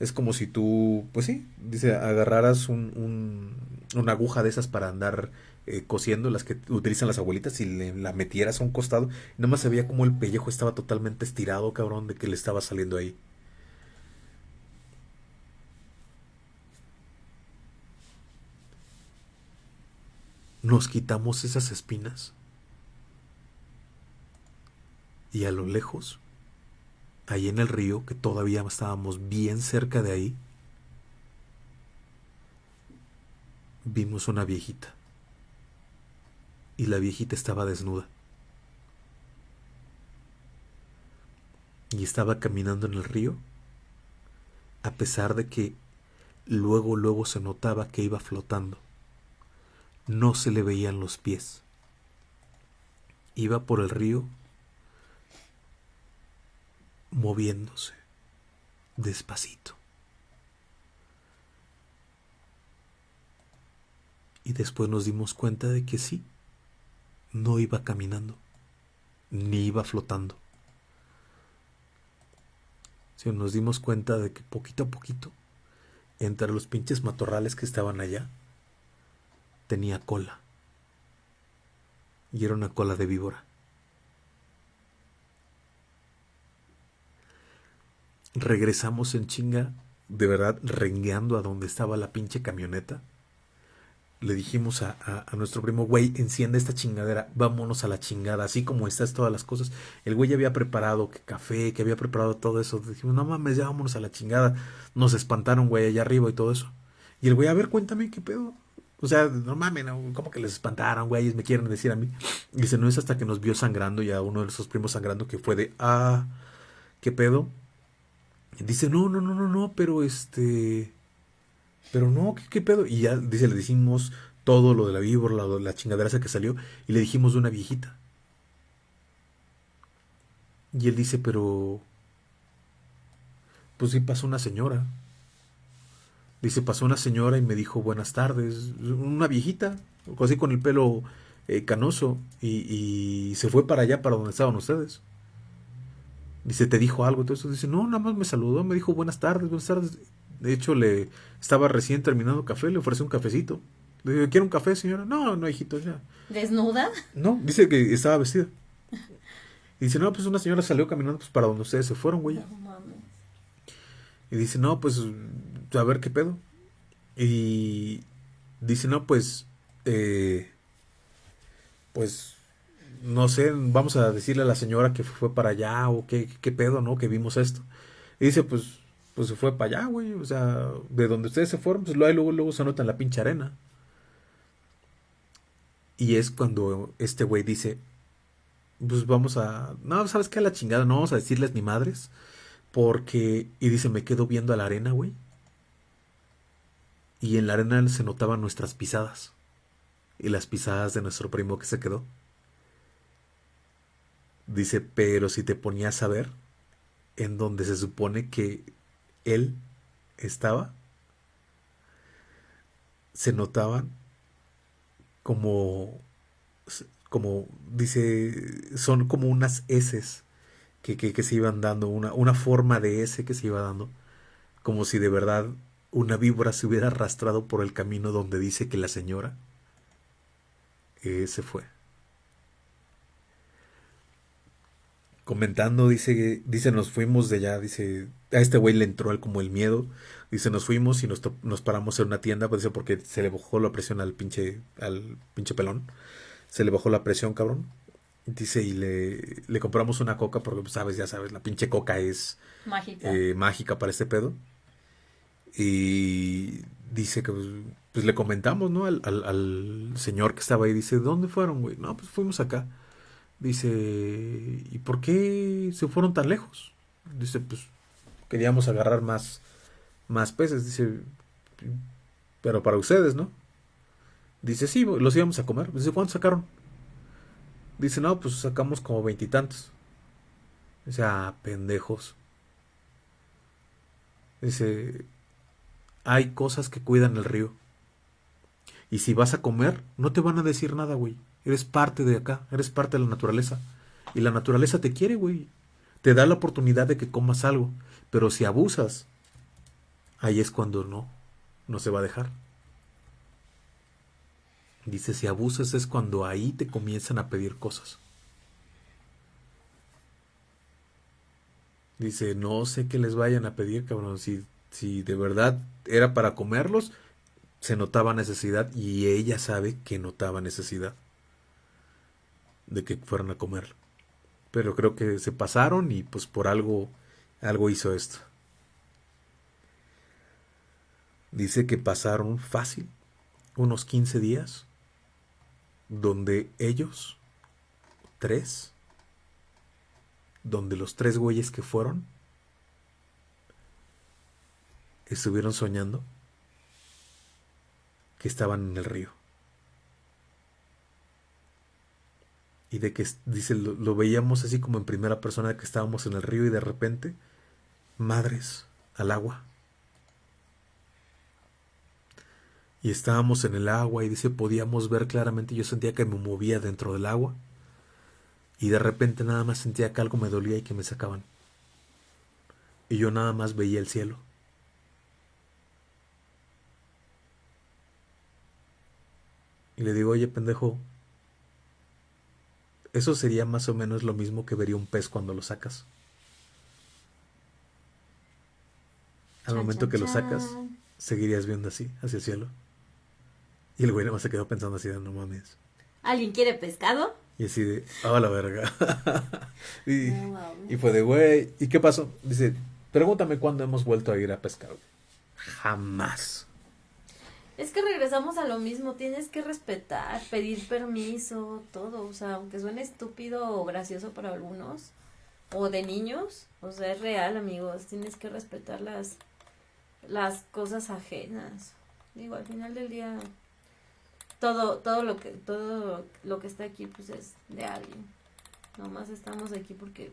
Es como si tú, pues sí, dice, agarraras un, una aguja de esas para andar eh, cosiendo, las que utilizan las abuelitas, y le, la metieras a un costado. Y nada más se veía como el pellejo estaba totalmente estirado, cabrón, de que le estaba saliendo ahí. Nos quitamos esas espinas. Y a lo lejos ahí en el río, que todavía estábamos bien cerca de ahí, vimos una viejita. Y la viejita estaba desnuda. Y estaba caminando en el río, a pesar de que luego, luego se notaba que iba flotando. No se le veían los pies. Iba por el río moviéndose despacito. Y después nos dimos cuenta de que sí, no iba caminando, ni iba flotando. Si nos dimos cuenta de que poquito a poquito, entre los pinches matorrales que estaban allá, tenía cola. Y era una cola de víbora. Regresamos en chinga, de verdad, rengueando a donde estaba la pinche camioneta. le dijimos a, a, nuestro primo, güey, enciende esta chingadera, vámonos a la chingada, así como estás todas las cosas. El güey ya había preparado que café, que había preparado todo eso. Dijimos, no mames, ya vámonos a la chingada. Nos espantaron, güey, allá arriba y todo eso. Y el güey, a ver, cuéntame qué pedo. O sea, no mames, no, ¿cómo que les espantaron, güey? Me quieren decir a mí. Dice, no es hasta que nos vio sangrando y a uno de esos primos sangrando que fue de, ah, ¿qué pedo? Dice, no, no, no, no, no, pero este pero no, ¿qué, pedo? Y ya, dice, le decimos todo lo de la víbora, la, la chingadera esa que salió, y le dijimos de una viejita. Y él dice, pero... Pues sí pasó una señora. Dice, pasó una señora y me dijo buenas tardes. Una viejita, así con el pelo eh, canoso. Y, y, se fue para allá, para donde estaban ustedes. Dice, ¿te dijo algo? Entonces dice, no, nada más me saludó, me dijo buenas tardes, buenas tardes. De hecho, le estaba recién terminando café, le ofrecí un cafecito. Le dije, ¿quiere un café, señora? No, no, hijito, ya. ¿Desnuda? No, dice que estaba vestida. Y dice, no, pues una señora salió caminando pues, para donde ustedes se fueron, güey. Y dice, no, pues, a ver qué pedo. Y dice, no, pues, eh, pues, no sé, vamos a decirle a la señora que fue para allá o qué, qué pedo, ¿no? Que vimos esto. Y dice, pues, pues se fue para allá, güey. O sea, de donde ustedes se fueron, pues luego, luego se nota en la pinche arena. Y es cuando este güey dice, pues vamos a... No, ¿sabes qué? A la chingada, no vamos a decirles ni madres. Porque... Y dice, me quedo viendo a la arena, güey. Y en la arena se notaban nuestras pisadas. Y las pisadas de nuestro primo que se quedó. Dice, pero si te ponías a ver, en donde se supone que él estaba, se notaban como, como dice, son como unas S que, que, se iban dando, una, una forma de S que se iba dando, como si de verdad una víbora se hubiera arrastrado por el camino donde dice que la señora eh, se fue. Comentando, dice, dice, nos fuimos de allá, dice, a este güey le entró el, como el miedo, dice, nos fuimos y nos, nos paramos en una tienda, pues dice, porque se le bajó la presión al pinche, al pinche pelón, se le bajó la presión, cabrón, dice, y le, le compramos una coca, porque, pues, sabes, ya sabes, la pinche coca es mágica, eh, mágica para este pedo, y dice que, pues, pues le comentamos, ¿no? Al, al, al señor que estaba ahí, dice, ¿dónde fueron, güey? No, pues fuimos acá. Dice, ¿y por qué se fueron tan lejos? Dice, pues queríamos agarrar más, más peces. Dice, pero para ustedes, ¿no? Dice, sí, los íbamos a comer. Dice, ¿cuántos sacaron? Dice, no, pues sacamos como veintitantos. Dice, ah, pendejos. Dice, hay cosas que cuidan el río. Y si vas a comer, no te van a decir nada, güey. Eres parte de acá, eres parte de la naturaleza. Y la naturaleza te quiere, güey. Te da la oportunidad de que comas algo. Pero si abusas, ahí es cuando no, no se va a dejar. Dice, si abusas es cuando ahí te comienzan a pedir cosas. Dice, no sé qué les vayan a pedir, cabrón. Si, si de verdad era para comerlos, se notaba necesidad y ella sabe que notaba necesidad de que fueran a comer. Pero creo que se pasaron y pues por algo, algo hizo esto. Dice que pasaron fácil unos 15 días donde ellos, tres, donde los tres güeyes que fueron, estuvieron soñando que estaban en el río. Y de que dice lo, veíamos así como en primera persona que estábamos en el río y de repente madres al agua. Y estábamos en el agua y dice podíamos ver claramente yo sentía que me movía dentro del agua. Y de repente nada más sentía que algo me dolía y que me sacaban. Y yo nada más veía el cielo. Y le digo oye pendejo eso sería más o menos lo mismo que vería un pez cuando lo sacas. Al momento que lo sacas, seguirías viendo así, hacia el cielo. Y el güey nada más se quedó pensando así de, no mames. ¿Alguien quiere pescado? Y así de, ah, la verga. y, y, fue de, güey, ¿y qué pasó? Dice, pregúntame cuándo hemos vuelto a ir a pescar. Jamás. Es que regresamos a lo mismo, tienes que respetar, pedir permiso, todo, o sea, aunque suene estúpido o gracioso para algunos, o de niños, o sea, es real, amigos, tienes que respetar las, las cosas ajenas. Digo, al final del día, todo, todo lo que, todo lo que está aquí, pues es de alguien. Nomás estamos aquí porque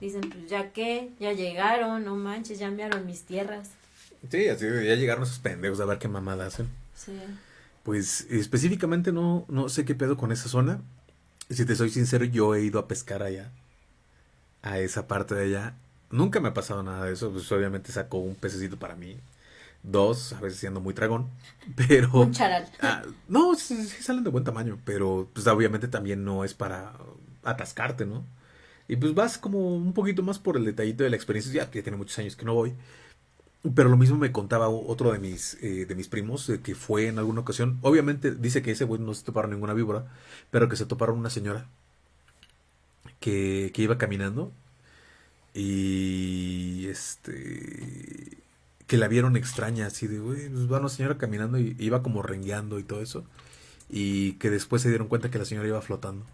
dicen, pues ya que, ya llegaron, no manches, ya enviaron mis tierras. Sí, así ya llegaron esos pendejos a ver qué mamada hacen. Sí. Pues específicamente no, no sé qué pedo con esa zona. Si te soy sincero, yo he ido a pescar allá. A esa parte de allá. Nunca me ha pasado nada de eso. Pues obviamente sacó un pececito para mí. Dos, a veces siendo muy dragón. Pero. Un charal. Ah, no, sí, salen de buen tamaño. Pero pues obviamente también no es para atascarte, ¿no? Y pues vas como un poquito más por el detallito de la experiencia. Ya, ya tiene muchos años que no voy. Pero lo mismo me contaba otro de mis, eh, de mis primos, que fue en alguna ocasión. Obviamente dice que ese güey no se toparon ninguna víbora, pero que se toparon una señora que, que iba caminando y este que la vieron extraña, así de, güey, pues va una señora caminando y iba como rengueando y todo eso. Y que después se dieron cuenta que la señora iba flotando.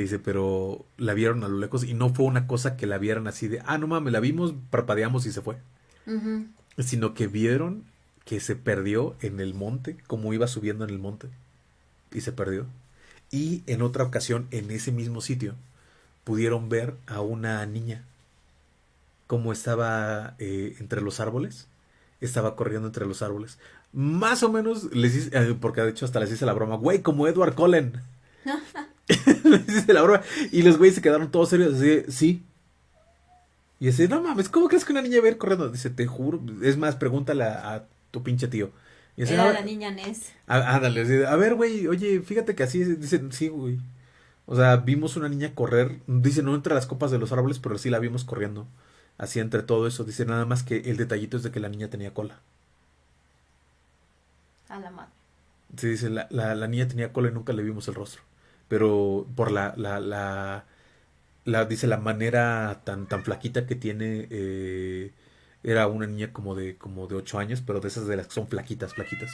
Dice, pero la vieron a lo lejos y no fue una cosa que la vieran así de, ah, no mames, la vimos, parpadeamos y se fue. Sino que vieron que se perdió en el monte, como iba subiendo en el monte. Y se perdió. Y en otra ocasión, en ese mismo sitio, pudieron ver a una niña. Como estaba eh, entre los árboles. Estaba corriendo entre los árboles. Más o menos, les dice, eh, porque de hecho hasta les hice la broma, güey, como Edward Cullen. Y los güeyes se quedaron todos serios, así, sí. Y dice, no mames, ¿cómo crees que una niña va a ir corriendo? Dice, te juro, es más, pregúntale a, tu pinche tío. Y Era la niña Ness. Ándale, a ver, güey, oye, fíjate que así, dicen, sí, güey. O sea, vimos una niña correr, dice, no entre las copas de los árboles, pero sí la vimos corriendo. Así entre todo eso, dice nada más que el detallito es de que la niña tenía cola. A la madre. Sí, dice, la, la, la niña tenía cola y nunca le vimos el rostro pero por la, la, la, dice, la manera tan, tan flaquita que tiene, eh, era una niña como de, como de 8 años, pero de esas de las que son flaquitas, flaquitas.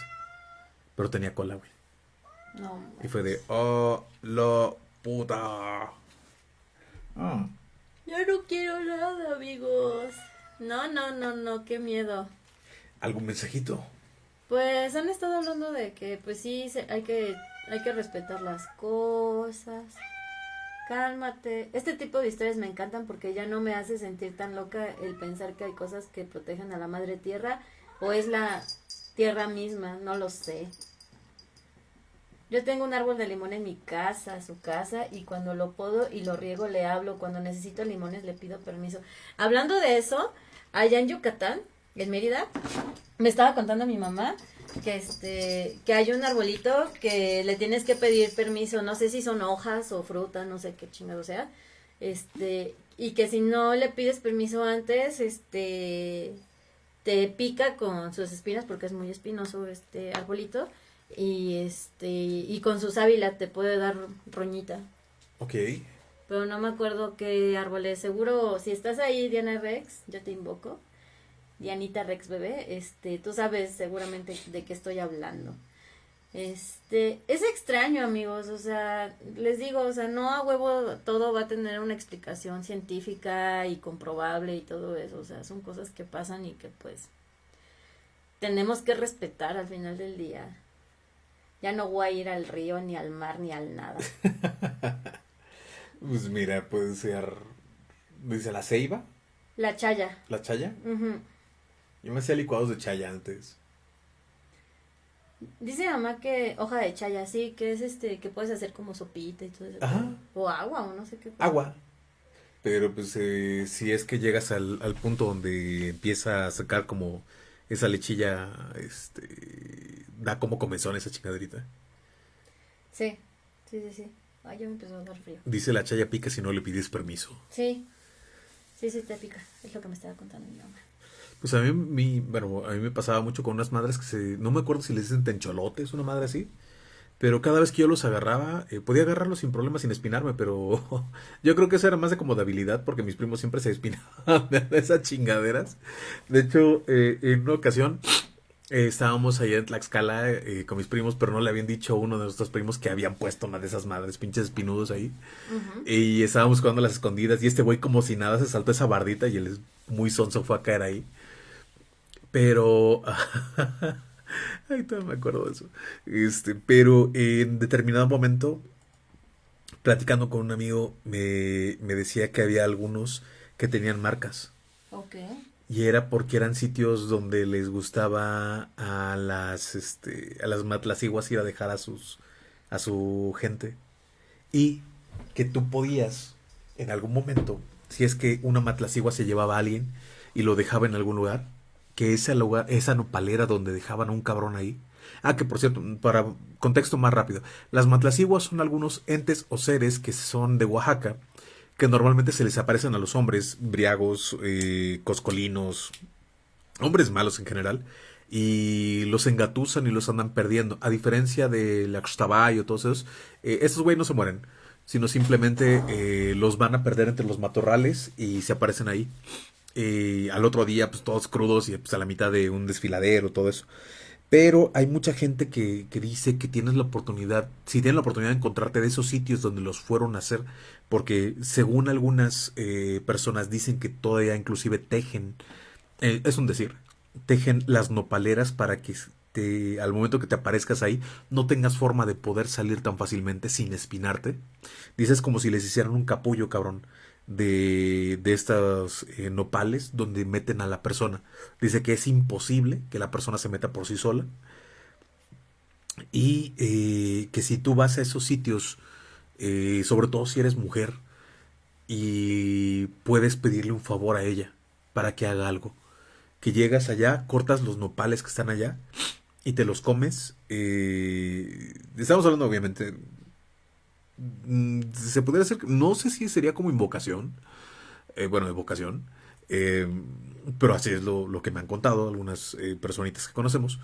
Pero tenía cola, güey. No. Y fue de, oh, lo puta. Ah. Yo no quiero nada, amigos. No, no, no, no, qué miedo. ¿Algún mensajito? Pues han estado hablando de que, pues sí, hay que hay que respetar las cosas. Cálmate. Este tipo de historias me encantan porque ya no me hace sentir tan loca el pensar que hay cosas que protegen a la madre tierra o es la tierra misma, no lo sé. Yo tengo un árbol de limón en mi casa, su casa, y cuando lo puedo y lo riego le hablo. Cuando necesito limones le pido permiso. Hablando de eso, allá en Yucatán, en Mérida, me estaba contando mi mamá que este que hay un arbolito que le tienes que pedir permiso, no sé si son hojas o fruta, no sé qué chingado sea. Este, y que si no le pides permiso antes, este te pica con sus espinas porque es muy espinoso este arbolito y este y con su sábila te puede dar roñita. Ok. Pero no me acuerdo qué árbol es. Seguro, si estás ahí, Diana Rex, yo te invoco. Dianita Rex Bebé, este, tú sabes seguramente de qué estoy hablando. Este, es extraño, amigos, o sea, les digo, o sea, no a huevo todo va a tener una explicación científica y comprobable y todo eso, o sea, son cosas que pasan y que pues tenemos que respetar al final del día. Ya no voy a ir al río, ni al mar, ni al nada. pues mira, puede ser, dice la ceiba. La chaya. ¿La chaya? Yo me hacía licuados de chaya antes. Dice mamá que hoja de chaya, sí, que es este, que puedes hacer como sopita y todo eso. O agua, o no sé qué. Agua. Pero pues eh, si es que llegas al, al punto donde empieza a sacar como esa lechilla, este, da como comezón esa chingaderita. Sí, sí, sí, sí. Ay, ya me empezó a dar frío. Dice la chaya pica si no le pides permiso. Sí, sí, sí te pica. Es lo que me estaba contando mi mamá. Pues a mí, bueno, a mí me pasaba mucho con unas madres que se, no me acuerdo si les dicen tencholotes, una madre así, pero cada vez que yo los agarraba, eh, podía agarrarlos sin problema, sin espinarme, pero yo creo que eso era más de como de habilidad, porque mis primos siempre se espinaban de esas chingaderas. De hecho, eh, en una ocasión eh, estábamos allá en Tlaxcala con mis primos, pero no le habían dicho a uno de nuestros primos que habían puesto una de esas madres, pinches espinudos ahí. Y estábamos jugando las escondidas, y este güey como si nada se saltó esa bardita y él muy sonso fue a caer ahí. Pero... Ay, todavía me acuerdo de eso. Este, pero en determinado momento, platicando con un amigo, me, decía que había algunos que tenían marcas. Ok. Y era porque eran sitios donde les gustaba a las, este, a las matlaciguas ir a dejar a sus, a su gente. Y que tú podías, en algún momento, si es que una matlacigua se llevaba a alguien y lo dejaba en algún lugar, que ese lugar, esa nopalera donde dejaban a un cabrón ahí. Ah, que por cierto, para contexto más rápido, las matlaciguas son algunos entes o seres que son de Oaxaca, que normalmente se les aparecen a los hombres briagos, eh, coscolinos, hombres malos en general, y los engatusan y los andan perdiendo. A diferencia de la o todos esos, eh, estos güeyes no se mueren, sino simplemente eh, los van a perder entre los matorrales y se aparecen ahí. Eh, al otro día, pues todos crudos y pues, a la mitad de un desfiladero, todo eso. Pero hay mucha gente que, que, dice que tienes la oportunidad, si tienes la oportunidad de encontrarte de esos sitios donde los fueron a hacer, porque según algunas eh, personas dicen que todavía inclusive tejen, eh, es un decir, tejen las nopaleras para que te, al momento que te aparezcas ahí no tengas forma de poder salir tan fácilmente sin espinarte. Dices como si les hicieran un capullo, cabrón de, de estas eh, nopales donde meten a la persona. Dice que es imposible que la persona se meta por sí sola. Y eh, que si tú vas a esos sitios, eh, sobre todo si eres mujer, y puedes pedirle un favor a ella para que haga algo. Que llegas allá, cortas los nopales que están allá y te los comes. estamos hablando obviamente se podría hacer, no sé si sería como invocación, eh, bueno, evocación, eh, pero así es lo, que me han contado algunas eh, personitas que conocemos.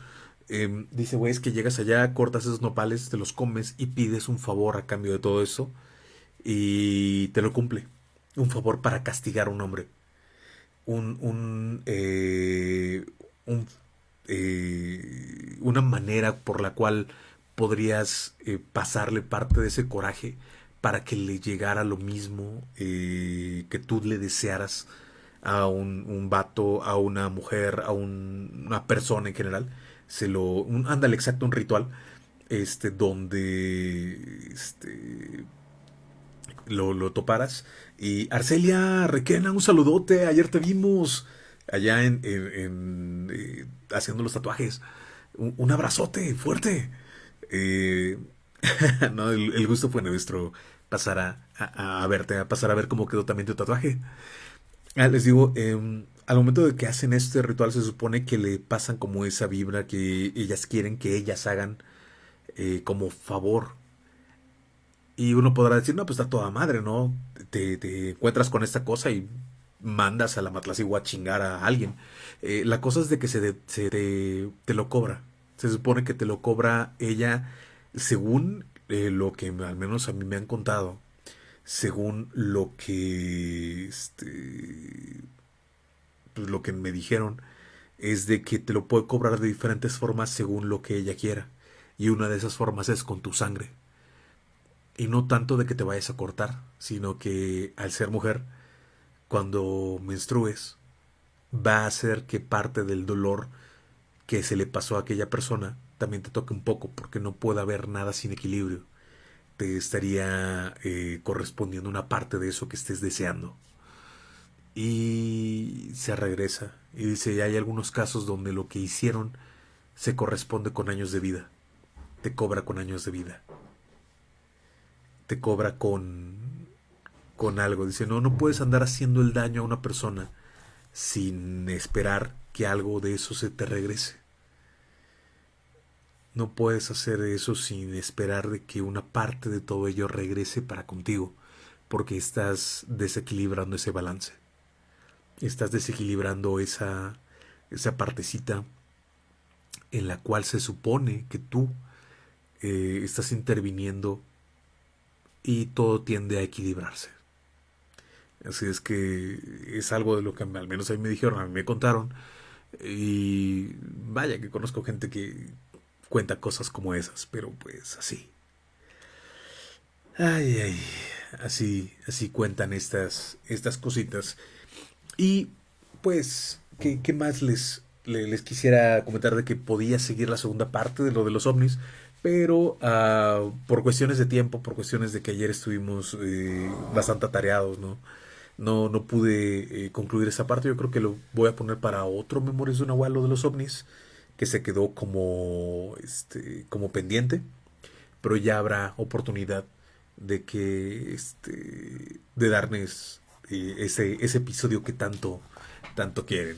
dice, güey, es que llegas allá, cortas esos nopales, te los comes y pides un favor a cambio de todo eso y te lo cumple. Un favor para castigar a un hombre. Un, un, un una manera por la cual podrías eh, pasarle parte de ese coraje para que le llegara lo mismo eh, que tú le desearas a un, un vato, a una mujer, a una persona en general. Se lo. Un, ándale, exacto, un ritual. Este, donde. Este. Lo, lo toparas. Y Arcelia Requena, un saludote. Ayer te vimos allá en. en, eh, haciendo los tatuajes. un abrazote fuerte. Eh, no, el, gusto fue nuestro pasar a, verte, a pasar a ver cómo quedó también tu tatuaje. Ah, les digo, em, al momento de que hacen este ritual se supone que le pasan como esa vibra que ellas quieren que ellas hagan eh, como favor. Y uno podrá decir, no, pues está toda madre, ¿no? Te, encuentras con esta cosa y mandas a la Matlacigua a chingar a alguien. Eh, la cosa es de que se, se te lo cobra. Se supone que te lo cobra ella según eh, lo que al menos a mí me han contado, según lo que este pues lo que me dijeron es de que te lo puede cobrar de diferentes formas según lo que ella quiera. Y una de esas formas es con tu sangre. Y no tanto de que te vayas a cortar, sino que al ser mujer, cuando menstrues, va a hacer que parte del dolor que se le pasó a aquella persona también te toque un poco, porque no puede haber nada sin equilibrio. Te estaría eh, correspondiendo una parte de eso que estés deseando. Y se regresa y dice, hay algunos casos donde lo que hicieron se corresponde con años de vida. Te cobra con años de vida. Te cobra con con algo. Dice, no, no puedes andar haciendo el daño a una persona sin esperar que algo de eso se te regrese. No puedes hacer eso sin esperar de que una parte de todo ello regrese para contigo, porque estás desequilibrando ese balance. Estás desequilibrando esa esa partecita en la cual se supone que tú eh, estás interviniendo y todo tiende a equilibrarse. Así es que es algo de lo que al menos a mí me dijeron, a mí me contaron. Y vaya que conozco gente que cuenta cosas como esas, pero pues así. Ay, ay, así, así cuentan estas, estas cositas. Y pues, ¿qué, qué más les, les, quisiera comentar de que podía seguir la segunda parte de lo de los ovnis? Pero uh, por cuestiones de tiempo, por cuestiones de que ayer estuvimos eh, bastante atareados, ¿no? No, no pude eh, concluir esa parte. Yo creo que lo voy a poner para otro Memorias de un Abuelo de los ovnis, que se quedó como, este, como pendiente. Pero ya habrá oportunidad de que este de darles eh, ese, ese episodio que tanto tanto quieren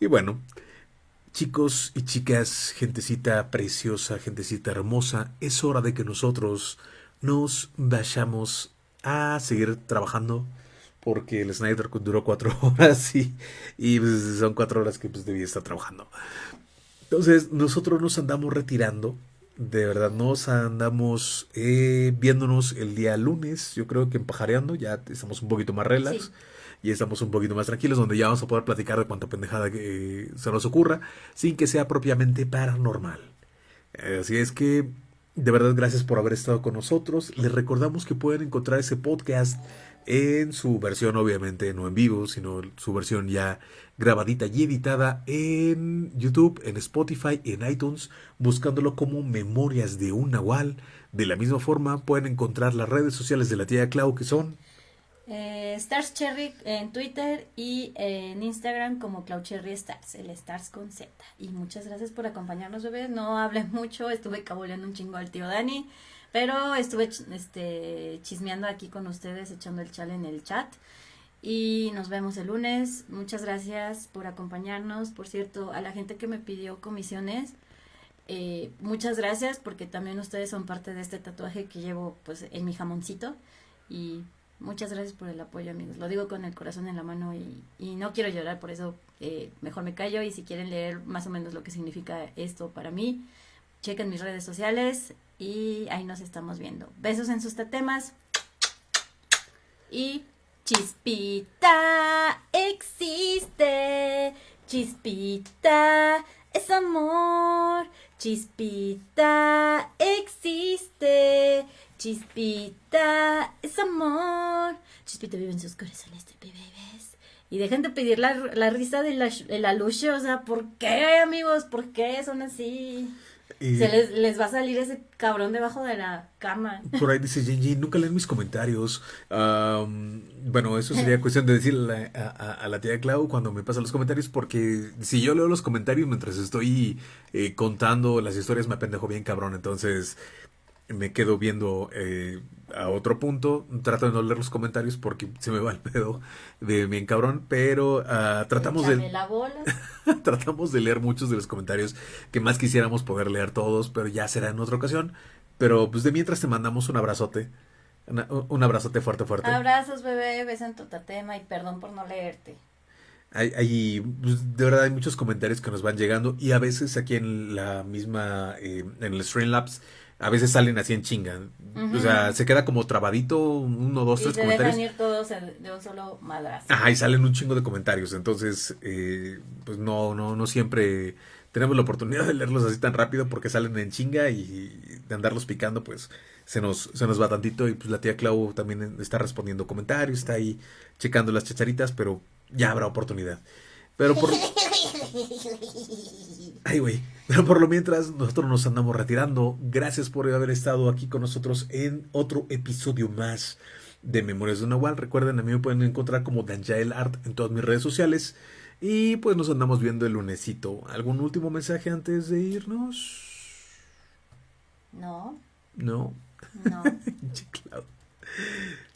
y bueno chicos y chicas gentecita preciosa gentecita hermosa es hora de que nosotros nos vayamos a seguir trabajando porque el Snyder duró cuatro horas y, y pues, son cuatro horas que pues debía estar trabajando entonces nosotros nos andamos retirando de verdad nos andamos eh, viéndonos el día lunes, yo creo que empajareando, ya estamos un poquito más relax. Y estamos un poquito más tranquilos, donde ya vamos a poder platicar de cuánta pendejada que eh, se nos ocurra, sin que sea propiamente paranormal. Así es que, de verdad, gracias por haber estado con nosotros. Les recordamos que pueden encontrar ese podcast en su versión, obviamente, no en vivo, sino su versión ya grabadita y editada en YouTube, en Spotify, en iTunes, buscándolo como Memorias de un Nahual. De la misma forma, pueden encontrar las redes sociales de la tía Clau, que son... Eh, Stars Cherry en Twitter y en Instagram como Clau Cherry Stars, el Stars con Z. Y muchas gracias por acompañarnos, bebés. No hablé mucho, estuve cabuleando un chingo al tío Dani. Pero estuve este, chismeando aquí con ustedes, echando el chal en el chat. Y nos vemos el lunes. Muchas gracias por acompañarnos. Por cierto, a la gente que me pidió comisiones, eh, muchas gracias porque también ustedes son parte de este tatuaje que llevo pues en mi jamoncito. Y muchas gracias por el apoyo, amigos. Lo digo con el corazón en la mano y, no quiero llorar, por eso eh, mejor me callo. Y si quieren leer más o menos lo que significa esto para mí, chequen mis redes sociales y ahí nos estamos viendo. Besos en sus temas. Y chispita existe. Chispita es amor. Chispita existe. Chispita es amor. Chispita vive en sus corazones de. Y dejen de pedir la, la risa de la, de la. O sea, ¿por qué, amigos? ¿Por qué son así? Se les, les, va a salir ese cabrón debajo de la cama. Por ahí dice Genji, nunca leen mis comentarios. bueno, eso sería cuestión de decirle a, la tía Clau cuando me pasa los comentarios, porque si yo leo los comentarios mientras estoy eh, contando las historias, me pendejo bien cabrón. Entonces, me quedo viendo eh, a otro punto. Trato de no leer los comentarios porque se me va el pedo de bien cabrón. Pero uh, tratamos de. La bola. tratamos de leer muchos de los comentarios que más quisiéramos poder leer todos, pero ya será en otra ocasión. Pero pues de mientras te mandamos un abrazote. un abrazote fuerte, fuerte. Abrazos, bebé. Besan tu tatema y perdón por no leerte. Hay, hay, pues, de verdad hay muchos comentarios que nos van llegando y a veces aquí en la misma, eh, en el Streamlabs, a veces salen así en chinga. O sea, se queda como trabadito, uno, dos, tres comentarios. Dejan ir todos de un solo madrazo. Ajá, y salen un chingo de comentarios. Entonces, eh, pues no, no, no siempre tenemos la oportunidad de leerlos así tan rápido porque salen en chinga y de andarlos picando, pues se nos, se nos va tantito. Y pues la tía Clau también está respondiendo comentarios, está ahí checando las chacharitas, pero ya habrá oportunidad. Pero por. Ay, güey. Pero por lo mientras, nosotros nos andamos retirando. Gracias por haber estado aquí con nosotros en otro episodio más de Memorias de Nahual. Recuerden, a mí me pueden encontrar como Danjael Art en todas mis redes sociales. Y pues nos andamos viendo el lunesito. ¿Algún último mensaje antes de irnos? No. No. No.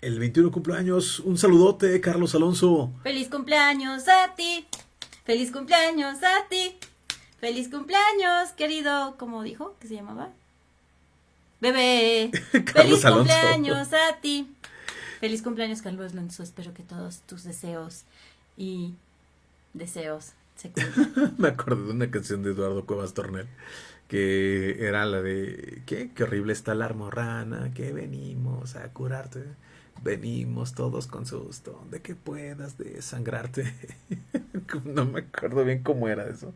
el 21 cumpleaños. Un saludote, Carlos Alonso. Feliz cumpleaños a ti. Feliz cumpleaños a ti. Feliz cumpleaños, querido. ¿Cómo dijo que se llamaba? Bebé. Feliz cumpleaños a ti. Feliz cumpleaños, Carlos Alonso. Espero que todos tus deseos y deseos se Me acuerdo de una canción de Eduardo Cuevas Tornel que era la de ¿qué? Qué horrible está la armorrana, que venimos a curarte. Venimos todos con susto de que puedas desangrarte. no me acuerdo bien cómo era eso.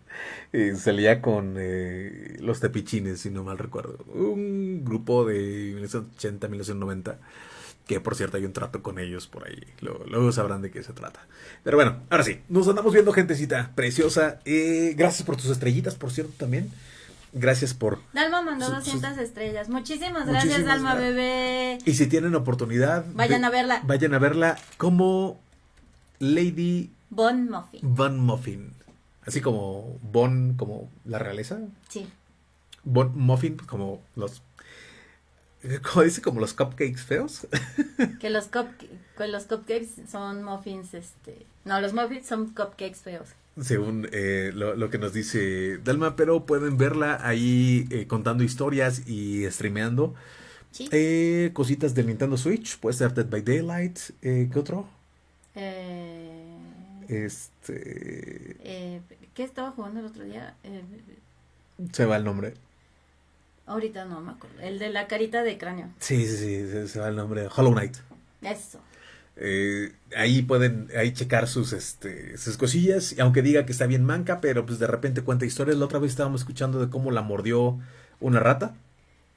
Y salía con eh, los tepichines, si no mal recuerdo. Un grupo de 1980, 1990 que por cierto hay un trato con ellos por ahí. Luego, sabrán de qué se trata. Pero bueno, ahora sí, nos andamos viendo gentecita preciosa. Eh, gracias por tus estrellitas, por cierto, también. Gracias por... Dalma mandó 200 estrellas. Muchísimas gracias, Dalma bebé. Y si tienen oportunidad... Vayan a verla. Vayan a verla como Lady... Bon Muffin. Bon Muffin. Así como Bon, como la realeza. Sí. Bon Muffin, como los... Como dice, como los cupcakes feos. Que los, los cupcakes son muffins, este... No, los muffins son cupcakes feos según eh, lo, que nos dice Dalma, pero pueden verla ahí eh, contando historias y streameando. ¿Sí? Eh, cositas del Nintendo Switch, puede ser Dead by Daylight, ¿qué otro? este... ¿Qué estaba jugando el otro día? se va el nombre. Ahorita no me acuerdo. El de la carita de cráneo. Sí, sí, sí, se va el nombre. Hollow Knight. Eso. Eh, ahí pueden ahí checar sus este sus cosillas aunque diga que está bien manca pero pues de repente cuenta historias la otra vez estábamos escuchando de cómo la mordió una rata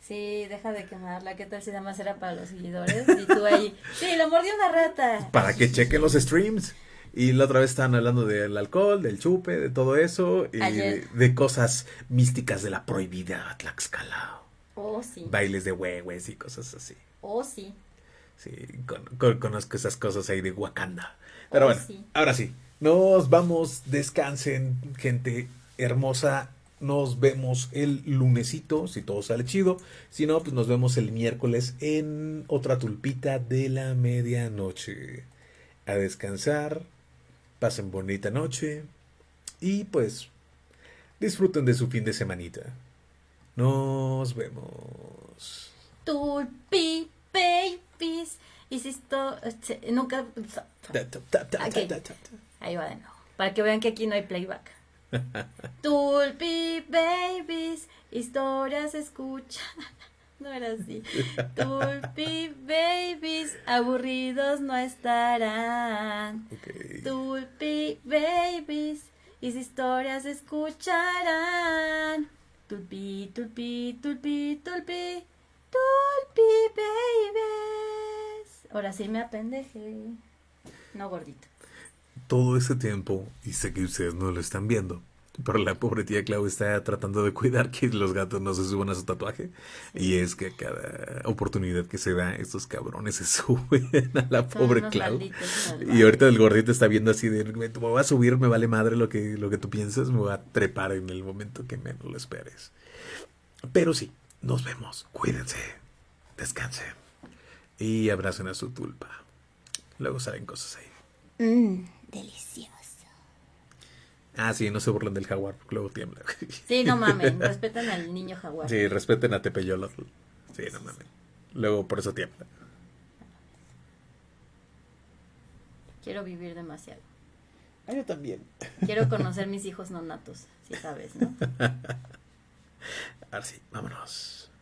sí deja de quemarla qué tal si nada más era para los seguidores y tú ahí sí la mordió una rata para que chequen los streams y la otra vez estaban hablando del alcohol, del chupe, de todo eso, y de, cosas místicas de la prohibida Tlaxcala. Oh, sí. Bailes de huehues y cosas así. Oh, sí. Sí, conozco esas cosas ahí de Wakanda. Pero bueno, ahora sí, nos vamos, descansen, gente hermosa. Nos vemos el lunesito, si todo sale chido. Si no, pues nos vemos el miércoles en otra tulpita de la medianoche. A descansar, pasen bonita noche y pues disfruten de su fin de semanita. Nos vemos. Tulpi babies. Hiciste nunca. Ahí va de nuevo. Para que vean que aquí no hay playback. Tulpi babies, historias escuchan. No era así. Tulpi babies, aburridos no estarán. Tulpi babies, y historias escucharán. Tulpi, tulpi, tulpi, tulpi. Tulpi Babies. Ahora sí me apendeje. No gordito. Todo ese tiempo, y sé que ustedes no lo están viendo, pero la pobre tía Clau está tratando de cuidar que los gatos no se suban a su tatuaje. Y es que cada oportunidad que se da, estos cabrones se suben a la pobre Clau. Y ahorita el gordito está viendo así de, me voy a subir, me vale madre lo que, lo que tú piensas, me voy a trepar en el momento que menos lo esperes. Pero sí, nos vemos. Cuídense. Descansen. Y abracen a su tulpa. Luego salen cosas ahí. Mmm, delicioso. Ah, sí, no se burlen del jaguar, porque luego tiembla. Sí, no mamen, respeten al niño jaguar. Sí, respeten a Tepeyolo. Sí, no mamen. Luego por eso tiembla. Quiero vivir demasiado. Ah, yo también. Quiero conocer mis hijos no natos, si sabes, ¿no? Ahora sí, vámonos.